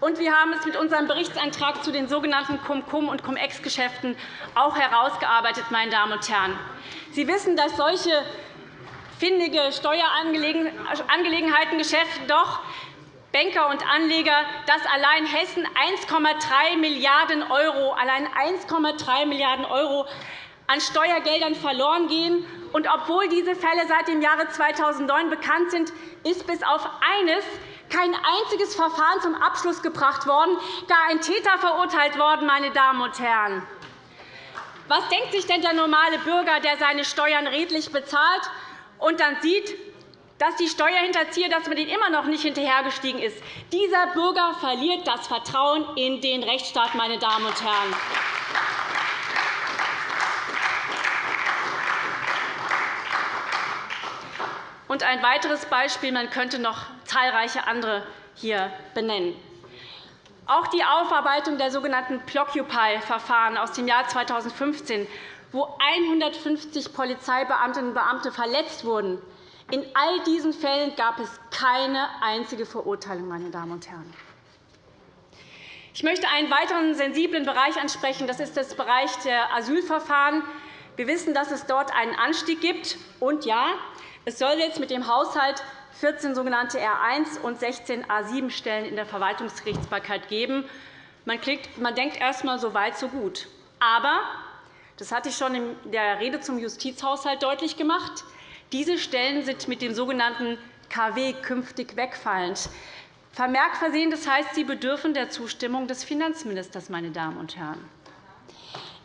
Und wir haben es mit unserem Berichtsantrag zu den sogenannten Cum-Cum- und Cum-Ex-Geschäften auch herausgearbeitet. Meine Damen und Herren. Sie wissen, dass solche findige Steuerangelegenheitengeschäfte doch Banker und Anleger, dass allein Hessen 1,3 Milliarden €, allein 1,3 Milliarden € an Steuergeldern verloren gehen. Und obwohl diese Fälle seit dem Jahre 2009 bekannt sind, ist bis auf eines kein einziges Verfahren zum Abschluss gebracht worden, gar ein Täter verurteilt worden. Meine Damen und Herren. Was denkt sich denn der normale Bürger, der seine Steuern redlich bezahlt und dann sieht, dass die Steuerhinterzieher, dass man denen immer noch nicht hinterhergestiegen ist. Dieser Bürger verliert das Vertrauen in den Rechtsstaat. Meine Damen und Herren. Und ein weiteres Beispiel, man könnte noch zahlreiche andere hier benennen. Auch die Aufarbeitung der sogenannten Plockupy-Verfahren aus dem Jahr 2015, wo 150 Polizeibeamtinnen und Beamte verletzt wurden, in all diesen Fällen gab es keine einzige Verurteilung. Meine Damen und Herren. Ich möchte einen weiteren sensiblen Bereich ansprechen. Das ist das Bereich der Asylverfahren. Wir wissen, dass es dort einen Anstieg gibt. Und ja, es soll jetzt mit dem Haushalt 14 sogenannte R1 und 16 A7-Stellen in der Verwaltungsgerichtsbarkeit geben. Man denkt erst einmal, so weit, so gut. Aber, das hatte ich schon in der Rede zum Justizhaushalt deutlich gemacht, diese Stellen sind mit dem sogenannten KW künftig wegfallend. Vermerk versehen, das heißt, sie bedürfen der Zustimmung des Finanzministers. Meine Damen und Herren.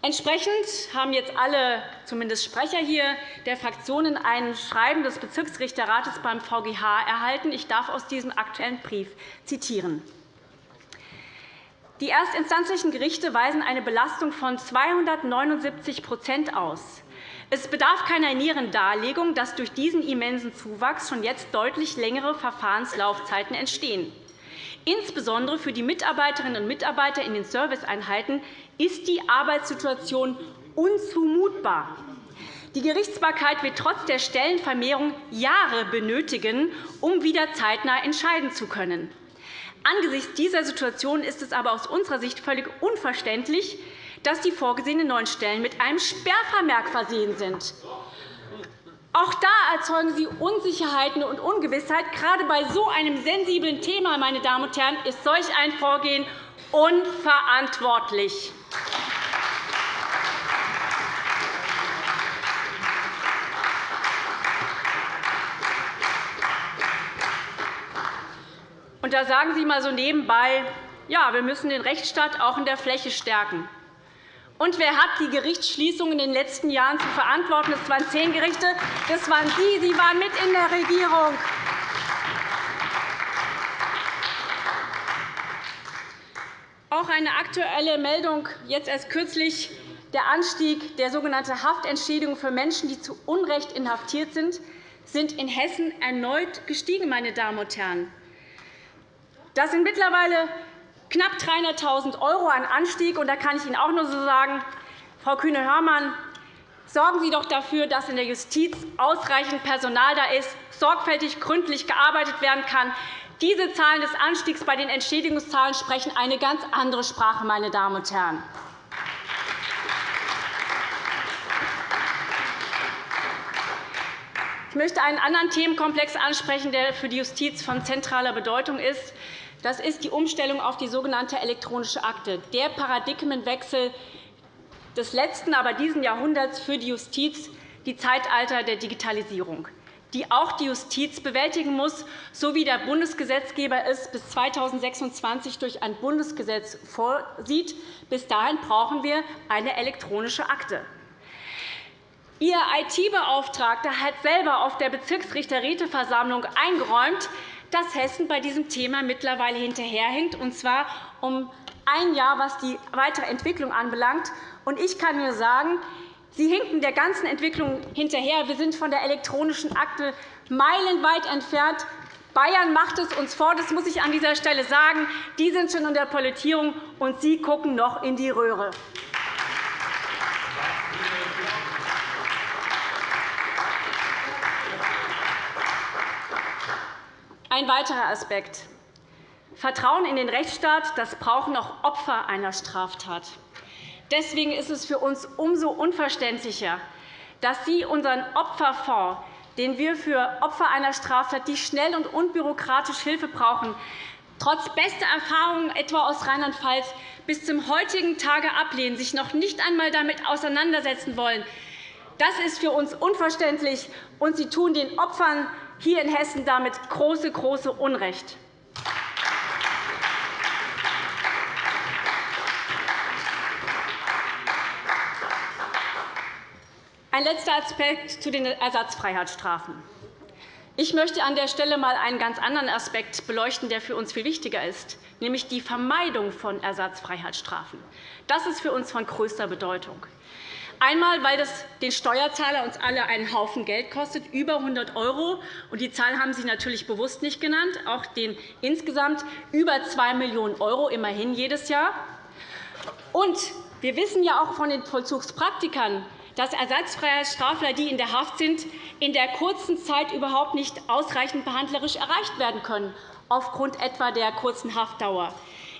Entsprechend haben jetzt alle, zumindest Sprecher hier der Fraktionen, ein Schreiben des Bezirksrichterrates beim VGH erhalten. Ich darf aus diesem Aktuellen Brief zitieren. Die erstinstanzlichen Gerichte weisen eine Belastung von 279% aus. Es bedarf keiner näheren Darlegung, dass durch diesen immensen Zuwachs schon jetzt deutlich längere Verfahrenslaufzeiten entstehen. Insbesondere für die Mitarbeiterinnen und Mitarbeiter in den Serviceeinheiten ist die Arbeitssituation unzumutbar. Die Gerichtsbarkeit wird trotz der Stellenvermehrung Jahre benötigen, um wieder zeitnah entscheiden zu können. Angesichts dieser Situation ist es aber aus unserer Sicht völlig unverständlich, dass die vorgesehenen neuen Stellen mit einem Sperrvermerk versehen sind. Auch da erzeugen Sie Unsicherheiten und Ungewissheit. Gerade bei so einem sensiblen Thema meine Damen und Herren, ist solch ein Vorgehen unverantwortlich. Und da sagen Sie mal so nebenbei, Ja, wir müssen den Rechtsstaat auch in der Fläche stärken. Und wer hat die Gerichtsschließungen in den letzten Jahren zu verantworten? Das waren zehn Gerichte. Das waren Sie. Sie waren mit in der Regierung. Auch eine aktuelle Meldung jetzt erst kürzlich der Anstieg der sogenannten Haftentschädigung für Menschen, die zu Unrecht inhaftiert sind, sind in Hessen erneut gestiegen. Meine Damen und Herren. Das sind mittlerweile knapp 300.000 € an Anstieg. Und da kann ich Ihnen auch nur so sagen, Frau Kühne-Hörmann, sorgen Sie doch dafür, dass in der Justiz ausreichend Personal da ist, sorgfältig gründlich gearbeitet werden kann. Diese Zahlen des Anstiegs bei den Entschädigungszahlen sprechen eine ganz andere Sprache. Meine Damen und Herren. Ich möchte einen anderen Themenkomplex ansprechen, der für die Justiz von zentraler Bedeutung ist. Das ist die Umstellung auf die sogenannte elektronische Akte, der Paradigmenwechsel des letzten, aber diesen Jahrhunderts für die Justiz, die Zeitalter der Digitalisierung, die auch die Justiz bewältigen muss, so wie der Bundesgesetzgeber es bis 2026 durch ein Bundesgesetz vorsieht. Bis dahin brauchen wir eine elektronische Akte. Ihr IT-Beauftragter hat selber auf der Bezirksrichterräteversammlung eingeräumt, dass Hessen bei diesem Thema mittlerweile hinterherhinkt, und zwar um ein Jahr, was die weitere Entwicklung anbelangt. Ich kann nur sagen, Sie hinken der ganzen Entwicklung hinterher. Wir sind von der elektronischen Akte meilenweit entfernt. Bayern macht es uns vor, das muss ich an dieser Stelle sagen. Die sind schon in der Politisierung, und Sie gucken noch in die Röhre. Ein weiterer Aspekt. Vertrauen in den Rechtsstaat das brauchen auch Opfer einer Straftat. Deswegen ist es für uns umso unverständlicher, dass Sie unseren Opferfonds, den wir für Opfer einer Straftat, die schnell und unbürokratisch Hilfe brauchen, trotz bester Erfahrungen etwa aus Rheinland-Pfalz bis zum heutigen Tage ablehnen, sich noch nicht einmal damit auseinandersetzen wollen. Das ist für uns unverständlich, und Sie tun den Opfern hier in Hessen damit große, große Unrecht. Ein letzter Aspekt zu den Ersatzfreiheitsstrafen. Ich möchte an der Stelle einmal einen ganz anderen Aspekt beleuchten, der für uns viel wichtiger ist, nämlich die Vermeidung von Ersatzfreiheitsstrafen. Das ist für uns von größter Bedeutung. Einmal, weil das den Steuerzahler uns alle einen Haufen Geld kostet, über 100 €. Die Zahl haben Sie natürlich bewusst nicht genannt, auch den insgesamt über 2 Millionen € immerhin jedes Jahr. Und wir wissen ja auch von den Vollzugspraktikern, dass ersatzfreie Strafler, die in der Haft sind, in der kurzen Zeit überhaupt nicht ausreichend behandlerisch erreicht werden können, aufgrund etwa der kurzen Haftdauer.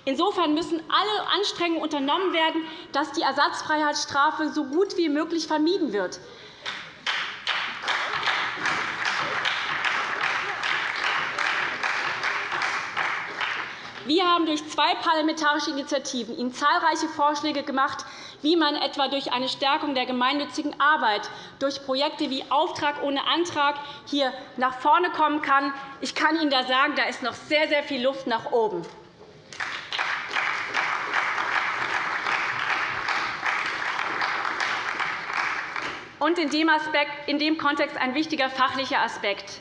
Insofern müssen alle Anstrengungen unternommen werden, dass die Ersatzfreiheitsstrafe so gut wie möglich vermieden wird. Wir haben durch zwei parlamentarische Initiativen Ihnen zahlreiche Vorschläge gemacht, wie man etwa durch eine Stärkung der gemeinnützigen Arbeit, durch Projekte wie Auftrag ohne Antrag hier nach vorne kommen kann. Ich kann Ihnen da sagen, da ist noch sehr, sehr viel Luft nach oben. Und in dem, Aspekt, in dem Kontext ein wichtiger fachlicher Aspekt.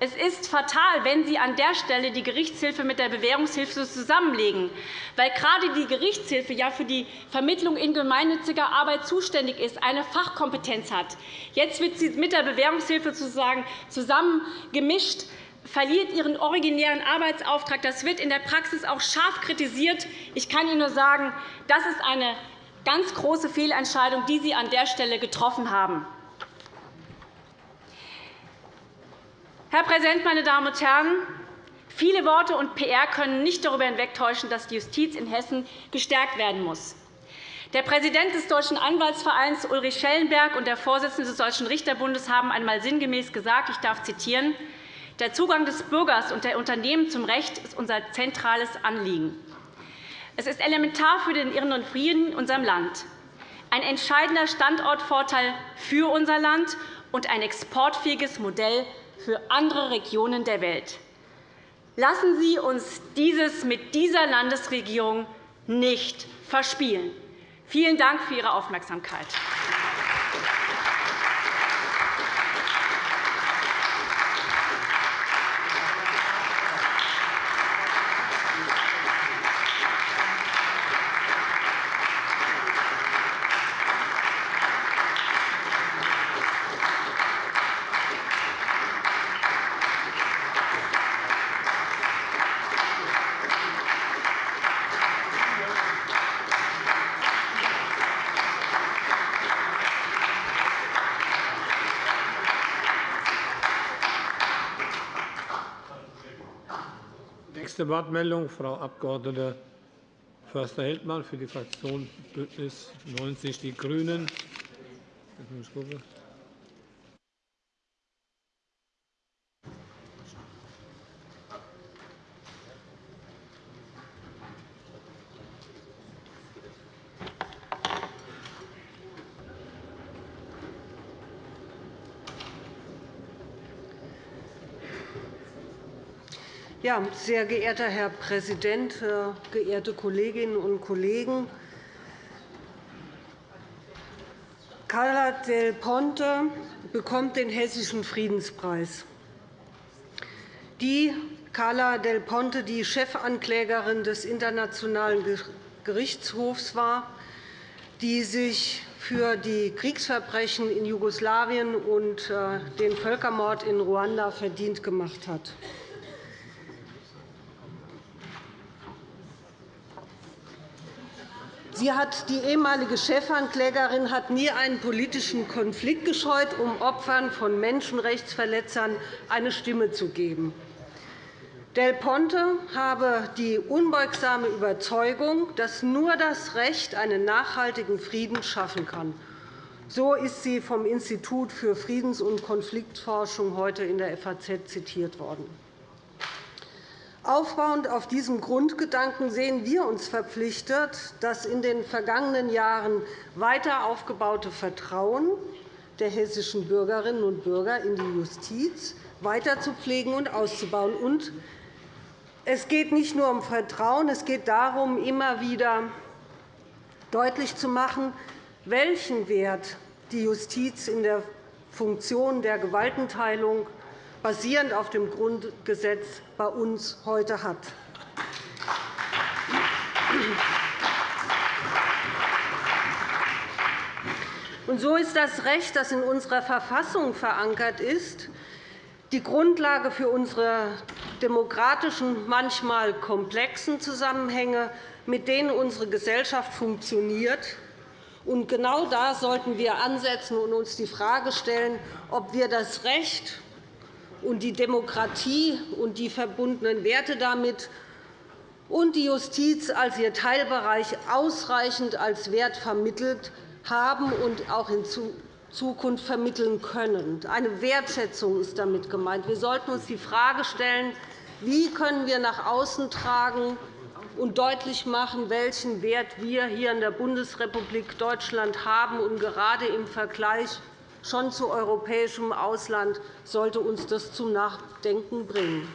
Es ist fatal, wenn Sie an der Stelle die Gerichtshilfe mit der Bewährungshilfe zusammenlegen, weil gerade die Gerichtshilfe ja für die Vermittlung in gemeinnütziger Arbeit zuständig ist, eine Fachkompetenz hat. Jetzt wird sie mit der Bewährungshilfe sozusagen zusammengemischt verliert ihren originären Arbeitsauftrag. Das wird in der Praxis auch scharf kritisiert. Ich kann Ihnen nur sagen, das ist eine ganz große Fehlentscheidung, die Sie an der Stelle getroffen haben. Herr Präsident, meine Damen und Herren! Viele Worte und PR können nicht darüber hinwegtäuschen, dass die Justiz in Hessen gestärkt werden muss. Der Präsident des Deutschen Anwaltsvereins Ulrich Schellenberg und der Vorsitzende des Deutschen Richterbundes haben einmal sinngemäß gesagt, ich darf zitieren, der Zugang des Bürgers und der Unternehmen zum Recht ist unser zentrales Anliegen. Es ist elementar für den inneren Frieden in unserem Land, ein entscheidender Standortvorteil für unser Land und ein exportfähiges Modell für andere Regionen der Welt. Lassen Sie uns dieses mit dieser Landesregierung nicht verspielen. Vielen Dank für Ihre Aufmerksamkeit. Nächste Wortmeldung, Frau Abg. Förster-Heldmann für die Fraktion BÜNDNIS 90 die GRÜNEN. Ja, sehr geehrter Herr Präsident, äh, geehrte Kolleginnen und Kollegen! Carla Del Ponte bekommt den Hessischen Friedenspreis. Die Carla Del Ponte, die Chefanklägerin des Internationalen Gerichtshofs war, die sich für die Kriegsverbrechen in Jugoslawien und äh, den Völkermord in Ruanda verdient gemacht hat. Sie hat, die ehemalige Chefanklägerin hat nie einen politischen Konflikt gescheut, um Opfern von Menschenrechtsverletzern eine Stimme zu geben. Del Ponte habe die unbeugsame Überzeugung, dass nur das Recht einen nachhaltigen Frieden schaffen kann. So ist sie vom Institut für Friedens- und Konfliktforschung heute in der FAZ zitiert worden. Aufbauend auf diesem Grundgedanken sehen wir uns verpflichtet, das in den vergangenen Jahren weiter aufgebaute Vertrauen der hessischen Bürgerinnen und Bürger in die Justiz weiter zu pflegen und auszubauen. Und es geht nicht nur um Vertrauen, es geht darum, immer wieder deutlich zu machen, welchen Wert die Justiz in der Funktion der Gewaltenteilung basierend auf dem Grundgesetz bei uns heute hat. Und so ist das Recht, das in unserer Verfassung verankert ist, die Grundlage für unsere demokratischen, manchmal komplexen Zusammenhänge, mit denen unsere Gesellschaft funktioniert. Und genau da sollten wir ansetzen und uns die Frage stellen, ob wir das Recht und die Demokratie und die verbundenen Werte damit und die Justiz als ihr Teilbereich ausreichend als Wert vermittelt haben und auch in Zukunft vermitteln können. Eine Wertschätzung ist damit gemeint. Wir sollten uns die Frage stellen, wie können wir nach außen tragen und deutlich machen, welchen Wert wir hier in der Bundesrepublik Deutschland haben und gerade im Vergleich schon zu europäischem Ausland sollte uns das zum Nachdenken bringen.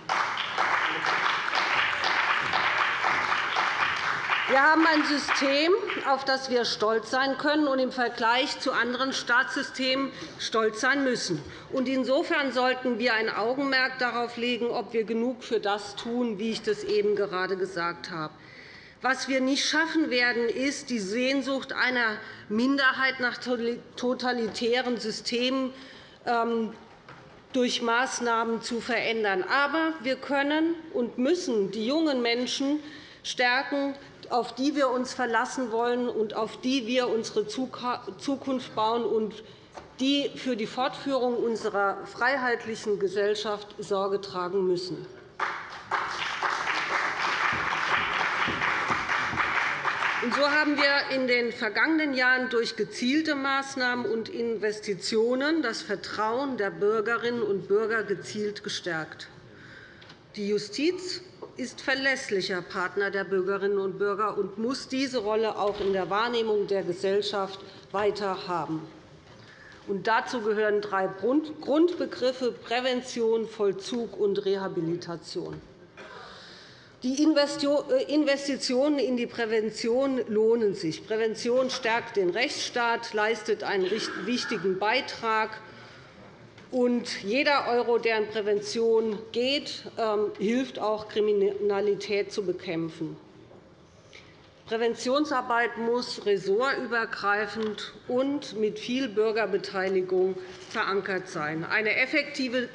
Wir haben ein System, auf das wir stolz sein können und im Vergleich zu anderen Staatssystemen stolz sein müssen. Insofern sollten wir ein Augenmerk darauf legen, ob wir genug für das tun, wie ich das eben gerade gesagt habe. Was wir nicht schaffen werden, ist, die Sehnsucht einer Minderheit nach totalitären Systemen ähm, durch Maßnahmen zu verändern. Aber wir können und müssen die jungen Menschen stärken, auf die wir uns verlassen wollen und auf die wir unsere Zukunft bauen und die für die Fortführung unserer freiheitlichen Gesellschaft Sorge tragen müssen. So haben wir in den vergangenen Jahren durch gezielte Maßnahmen und Investitionen das Vertrauen der Bürgerinnen und Bürger gezielt gestärkt. Die Justiz ist verlässlicher Partner der Bürgerinnen und Bürger und muss diese Rolle auch in der Wahrnehmung der Gesellschaft weiter haben. Und dazu gehören drei Grundbegriffe Prävention, Vollzug und Rehabilitation. Die Investitionen in die Prävention lohnen sich. Prävention stärkt den Rechtsstaat, leistet einen wichtigen Beitrag. Und jeder Euro, der in Prävention geht, ähm, hilft auch, Kriminalität zu bekämpfen. Präventionsarbeit muss ressortübergreifend und mit viel Bürgerbeteiligung verankert sein. Eine effektive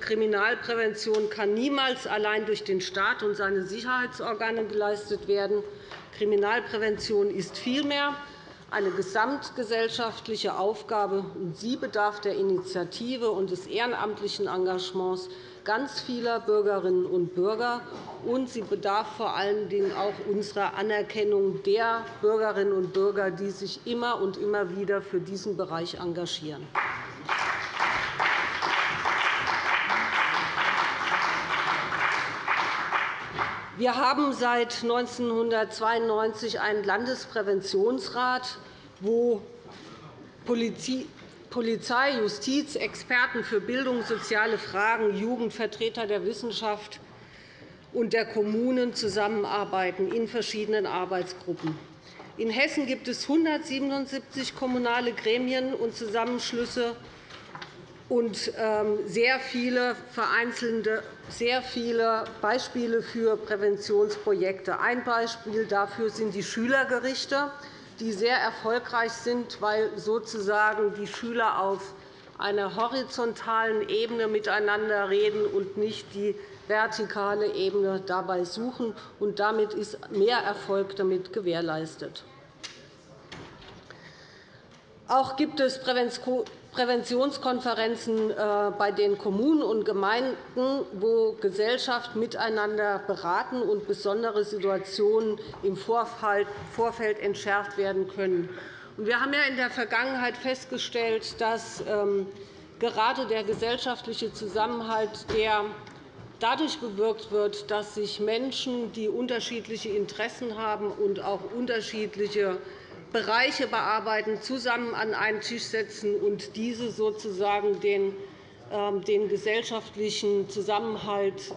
Kriminalprävention kann niemals allein durch den Staat und seine Sicherheitsorgane geleistet werden. Kriminalprävention ist vielmehr eine gesamtgesellschaftliche Aufgabe, und sie bedarf der Initiative und des ehrenamtlichen Engagements ganz vieler Bürgerinnen und Bürger, und sie bedarf vor allen Dingen auch unserer Anerkennung der Bürgerinnen und Bürger, die sich immer und immer wieder für diesen Bereich engagieren. Wir haben seit 1992 einen Landespräventionsrat, wo Polizei, Justiz, Experten für Bildung, soziale Fragen, Jugend, Vertreter der Wissenschaft und der Kommunen zusammenarbeiten in verschiedenen Arbeitsgruppen. In Hessen gibt es 177 kommunale Gremien und Zusammenschlüsse und ähm, sehr viele vereinzelte sehr viele Beispiele für Präventionsprojekte. Ein Beispiel dafür sind die Schülergerichte die sehr erfolgreich sind, weil sozusagen die Schüler auf einer horizontalen Ebene miteinander reden und nicht die vertikale Ebene dabei suchen. Und damit ist mehr Erfolg damit gewährleistet. Auch gibt es Präventionskonferenzen äh, bei den Kommunen und Gemeinden, wo Gesellschaft miteinander beraten und besondere Situationen im Vorfeld entschärft werden können. Wir haben in der Vergangenheit festgestellt, dass ähm, gerade der gesellschaftliche Zusammenhalt der dadurch bewirkt wird, dass sich Menschen, die unterschiedliche Interessen haben und auch unterschiedliche Bereiche bearbeiten, zusammen an einen Tisch setzen und diese sozusagen den, ähm, den gesellschaftlichen Zusammenhalt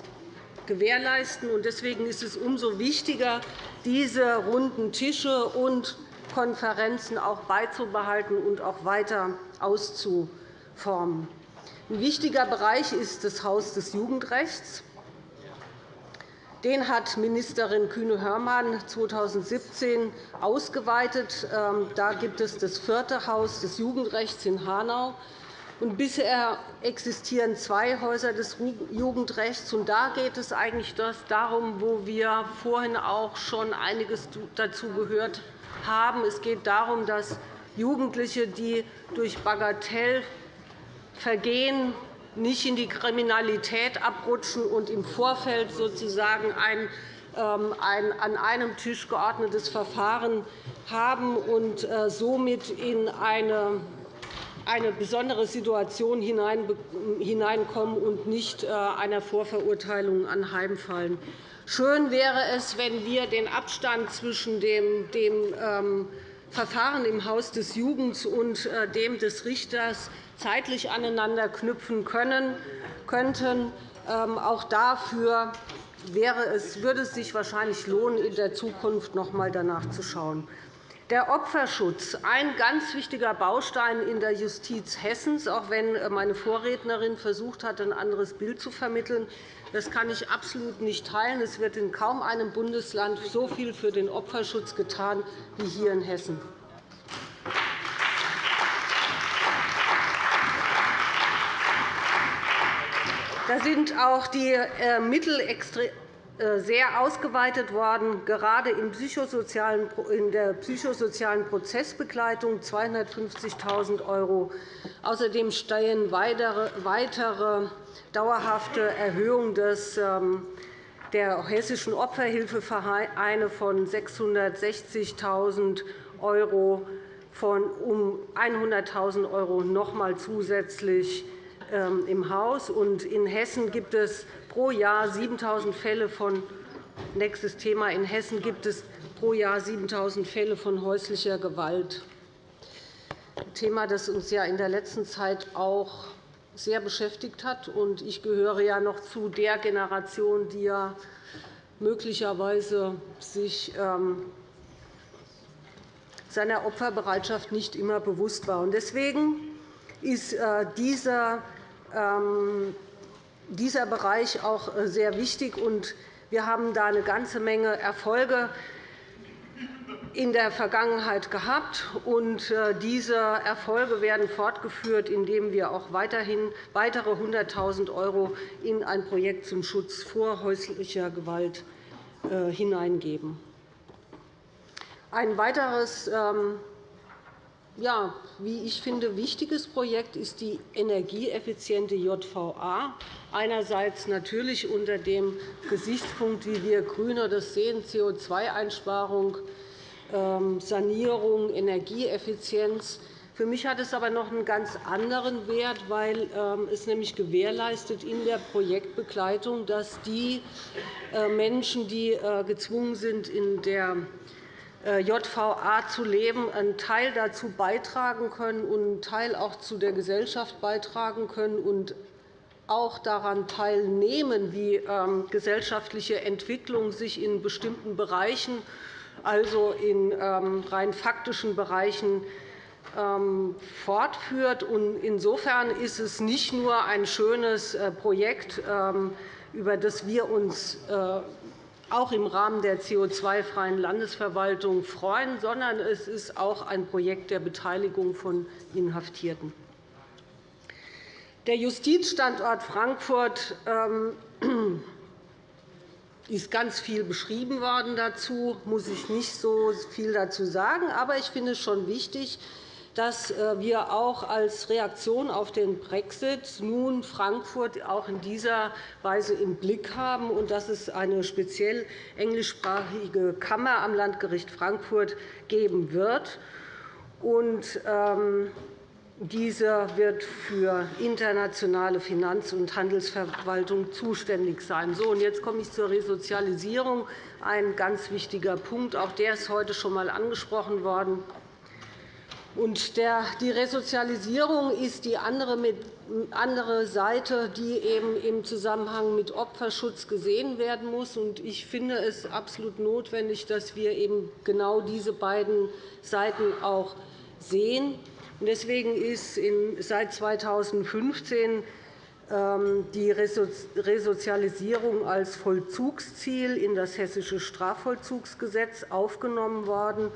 gewährleisten. Deswegen ist es umso wichtiger, diese runden Tische und Konferenzen auch beizubehalten und auch weiter auszuformen. Ein wichtiger Bereich ist das Haus des Jugendrechts. Den hat Ministerin Kühne-Hörmann 2017 ausgeweitet. Ähm, da gibt es das vierte Haus des Jugendrechts in Hanau. bisher existieren zwei Häuser des Jugendrechts. da geht es eigentlich darum, wo wir vorhin auch schon einiges dazu gehört haben. Es geht darum, dass Jugendliche, die durch Bagatellvergehen nicht in die Kriminalität abrutschen und im Vorfeld sozusagen ein ähm, ein an einem Tisch geordnetes Verfahren haben und äh, somit in eine eine besondere Situation hineinkommen und nicht äh, einer Vorverurteilung anheimfallen. Schön wäre es, wenn wir den Abstand zwischen dem ähm, Verfahren im Haus des Jugends und äh, dem des Richters zeitlich aneinander knüpfen können, könnten. Ähm, auch dafür wäre es, würde es sich wahrscheinlich lohnen, in der Zukunft noch einmal danach zu schauen. Der Opferschutz, ein ganz wichtiger Baustein in der Justiz Hessens, auch wenn meine Vorrednerin versucht hat, ein anderes Bild zu vermitteln. Das kann ich absolut nicht teilen. Es wird in kaum einem Bundesland so viel für den Opferschutz getan wie hier in Hessen. Da sind auch die äh, Mittel sehr ausgeweitet worden, gerade in der psychosozialen Prozessbegleitung 250.000 €. Außerdem stehen weitere dauerhafte Erhöhungen ähm, der hessischen Opferhilfevereine von 660.000 € von um 100.000 € noch einmal zusätzlich ähm, im Haus. In Hessen gibt es pro Jahr 7.000 Fälle von nächstes Thema. In Hessen gibt es pro Jahr 7.000 Fälle von häuslicher Gewalt. Ein Thema, das uns ja in der letzten Zeit auch sehr beschäftigt hat. Ich gehöre ja noch zu der Generation, die ja möglicherweise sich ähm, seiner Opferbereitschaft nicht immer bewusst war. Deswegen ist äh, dieser, ähm, dieser Bereich auch äh, sehr wichtig. Wir haben da eine ganze Menge Erfolge in der Vergangenheit gehabt. äh, Diese Erfolge werden fortgeführt, indem wir auch weiterhin weitere 100.000 € in ein Projekt zum Schutz vor häuslicher Gewalt äh, hineingeben. Ein weiteres ähm, ja, wie ich finde, wichtiges Projekt ist die energieeffiziente JVA. Einerseits natürlich unter dem Gesichtspunkt, wie wir GRÜNE das sehen, CO2-Einsparung, ähm, Sanierung, Energieeffizienz. Für mich hat es aber noch einen ganz anderen Wert, weil ähm, es nämlich gewährleistet in der Projektbegleitung, dass die äh, Menschen, die äh, gezwungen sind, in der JVA zu leben, einen Teil dazu beitragen können und einen Teil auch zu der Gesellschaft beitragen können und auch daran teilnehmen, wie ähm, gesellschaftliche Entwicklung sich in bestimmten Bereichen also in ähm, rein faktischen Bereichen ähm, fortführt. Insofern ist es nicht nur ein schönes äh, Projekt, über das wir uns äh, auch im Rahmen der CO2-freien Landesverwaltung freuen, sondern es ist auch ein Projekt der Beteiligung von Inhaftierten. Der Justizstandort Frankfurt ist ganz viel beschrieben worden dazu, muss ich nicht so viel dazu sagen. Aber ich finde es schon wichtig, dass äh, wir auch als Reaktion auf den Brexit nun Frankfurt auch in dieser Weise im Blick haben und dass es eine speziell englischsprachige Kammer am Landgericht Frankfurt geben wird. Und, ähm, dieser wird für internationale Finanz- und Handelsverwaltung zuständig sein. So, und jetzt komme ich zur Resozialisierung, ein ganz wichtiger Punkt. Auch der ist heute schon einmal angesprochen worden. Und die Resozialisierung ist die andere Seite, die eben im Zusammenhang mit Opferschutz gesehen werden muss. Ich finde es absolut notwendig, dass wir eben genau diese beiden Seiten auch sehen. Deswegen ist seit 2015 ähm, die Resozialisierung als Vollzugsziel in das Hessische Strafvollzugsgesetz aufgenommen worden.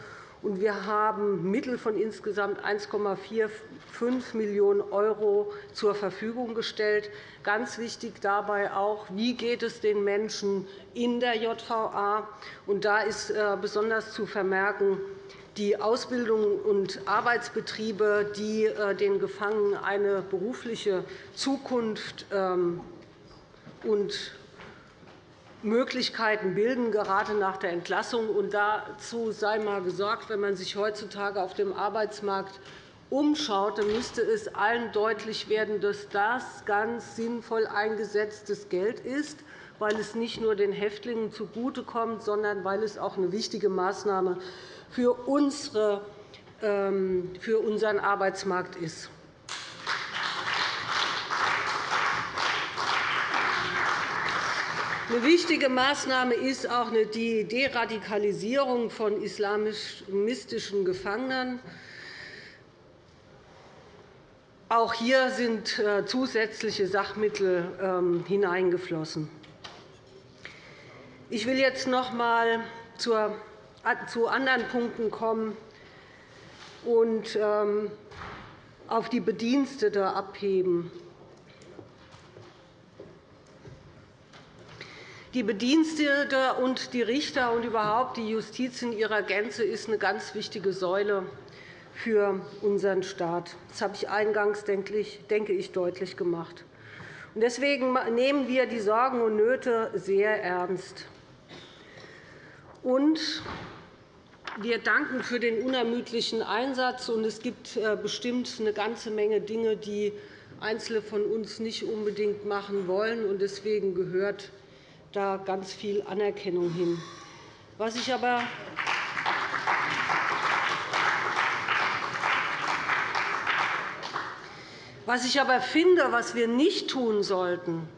Wir haben Mittel von insgesamt 1,45 Millionen € zur Verfügung gestellt. Ganz wichtig dabei auch, wie geht es den Menschen in der JVA. Da ist äh, besonders zu vermerken, die Ausbildung und Arbeitsbetriebe, die äh, den Gefangenen eine berufliche Zukunft ähm, und Möglichkeiten bilden, gerade nach der Entlassung. Und dazu sei einmal gesagt, wenn man sich heutzutage auf dem Arbeitsmarkt umschaut, dann müsste es allen deutlich werden, dass das ganz sinnvoll eingesetztes Geld ist, weil es nicht nur den Häftlingen zugutekommt, sondern weil es auch eine wichtige Maßnahme für, ähm, für unseren Arbeitsmarkt ist. Eine wichtige Maßnahme ist auch die Deradikalisierung von islamistischen Gefangenen. Auch hier sind äh, zusätzliche Sachmittel ähm, hineingeflossen. Ich will jetzt noch einmal zu anderen Punkten kommen und ähm, auf die Bedienstete abheben. Die Bedienstete und die Richter und überhaupt die Justiz in ihrer Gänze ist eine ganz wichtige Säule für unseren Staat. Das habe ich eingangs, denke ich, deutlich gemacht. Deswegen nehmen wir die Sorgen und Nöte sehr ernst. Und wir danken für den unermüdlichen Einsatz. Es gibt äh, bestimmt eine ganze Menge Dinge, die Einzelne von uns nicht unbedingt machen wollen. Deswegen gehört da ganz viel Anerkennung hin. Was ich aber Was ich aber finde, was wir nicht tun sollten,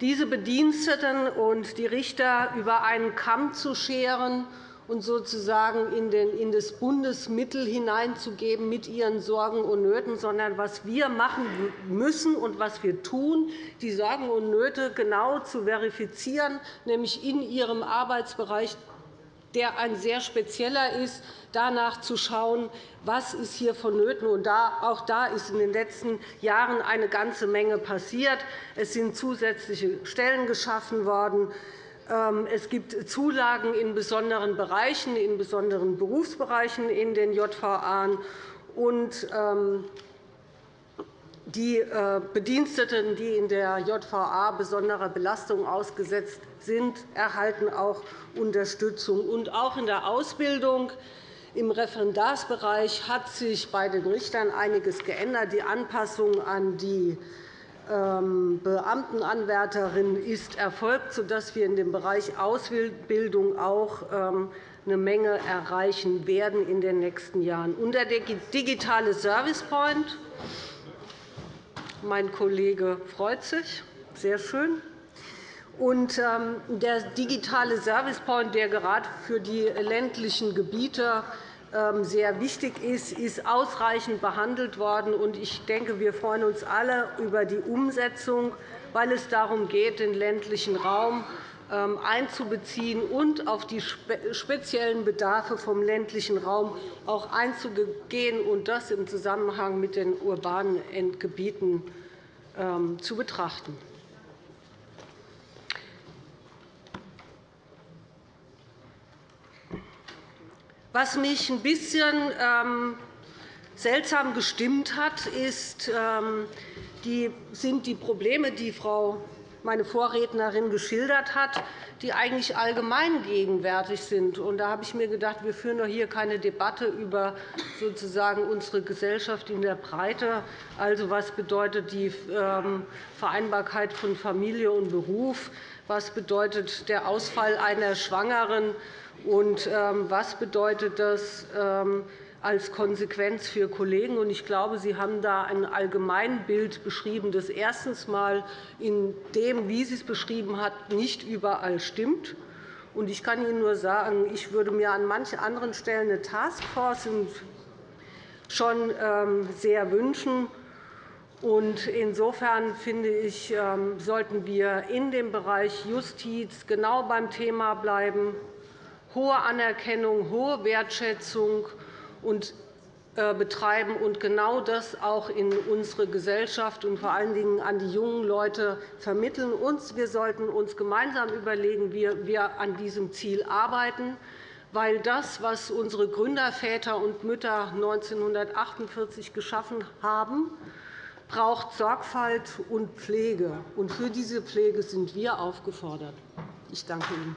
diese Bediensteten und die Richter über einen Kamm zu scheren und sozusagen in das Bundesmittel hineinzugeben mit ihren Sorgen und Nöten, sondern was wir machen müssen und was wir tun, die Sorgen und Nöte genau zu verifizieren, nämlich in ihrem Arbeitsbereich der ein sehr spezieller ist, danach zu schauen, was ist hier vonnöten ist. Auch da ist in den letzten Jahren eine ganze Menge passiert. Es sind zusätzliche Stellen geschaffen worden. Ähm, es gibt Zulagen in besonderen Bereichen, in besonderen Berufsbereichen in den JVA. Und ähm, die äh, Bediensteten, die in der JVA besonderer Belastung ausgesetzt sind, erhalten auch Unterstützung. Und auch in der Ausbildung im Referendarsbereich hat sich bei den Richtern einiges geändert. Die Anpassung an die Beamtenanwärterin ist erfolgt, sodass wir in dem Bereich Ausbildung auch ähm, eine Menge erreichen werden in den nächsten Jahren. Und der digitale Service Point, mein Kollege freut sich, sehr schön. Und ähm, der digitale Service Point, der gerade für die ländlichen Gebiete ähm, sehr wichtig ist, ist ausreichend behandelt worden. Ich denke, wir freuen uns alle über die Umsetzung, weil es darum geht, den ländlichen Raum ähm, einzubeziehen und auf die speziellen Bedarfe vom ländlichen Raum auch einzugehen und das im Zusammenhang mit den urbanen Endgebieten ähm, zu betrachten. Was mich ein bisschen ähm, seltsam gestimmt hat, ähm, sind die Probleme, die Frau meine Vorrednerin geschildert hat, die eigentlich allgemein gegenwärtig sind. da habe ich mir gedacht, wir führen doch hier keine Debatte über sozusagen unsere Gesellschaft in der Breite. Also, was bedeutet die ähm, Vereinbarkeit von Familie und Beruf? Was bedeutet der Ausfall einer Schwangeren? Und ähm, was bedeutet das ähm, als Konsequenz für Kollegen? Ich glaube, Sie haben da ein Allgemeinbild beschrieben, das erstens einmal in dem, wie Sie es beschrieben hat, nicht überall stimmt. Ich kann Ihnen nur sagen, ich würde mir an manchen anderen Stellen eine Taskforce schon ähm, sehr wünschen. Insofern finde ich, sollten wir in dem Bereich Justiz genau beim Thema bleiben hohe Anerkennung, hohe Wertschätzung und äh, betreiben und genau das auch in unsere Gesellschaft und vor allen Dingen an die jungen Leute vermitteln. wir sollten uns gemeinsam überlegen, wie wir an diesem Ziel arbeiten, weil das, was unsere Gründerväter und Mütter 1948 geschaffen haben, braucht Sorgfalt und Pflege. Und für diese Pflege sind wir aufgefordert. Ich danke Ihnen.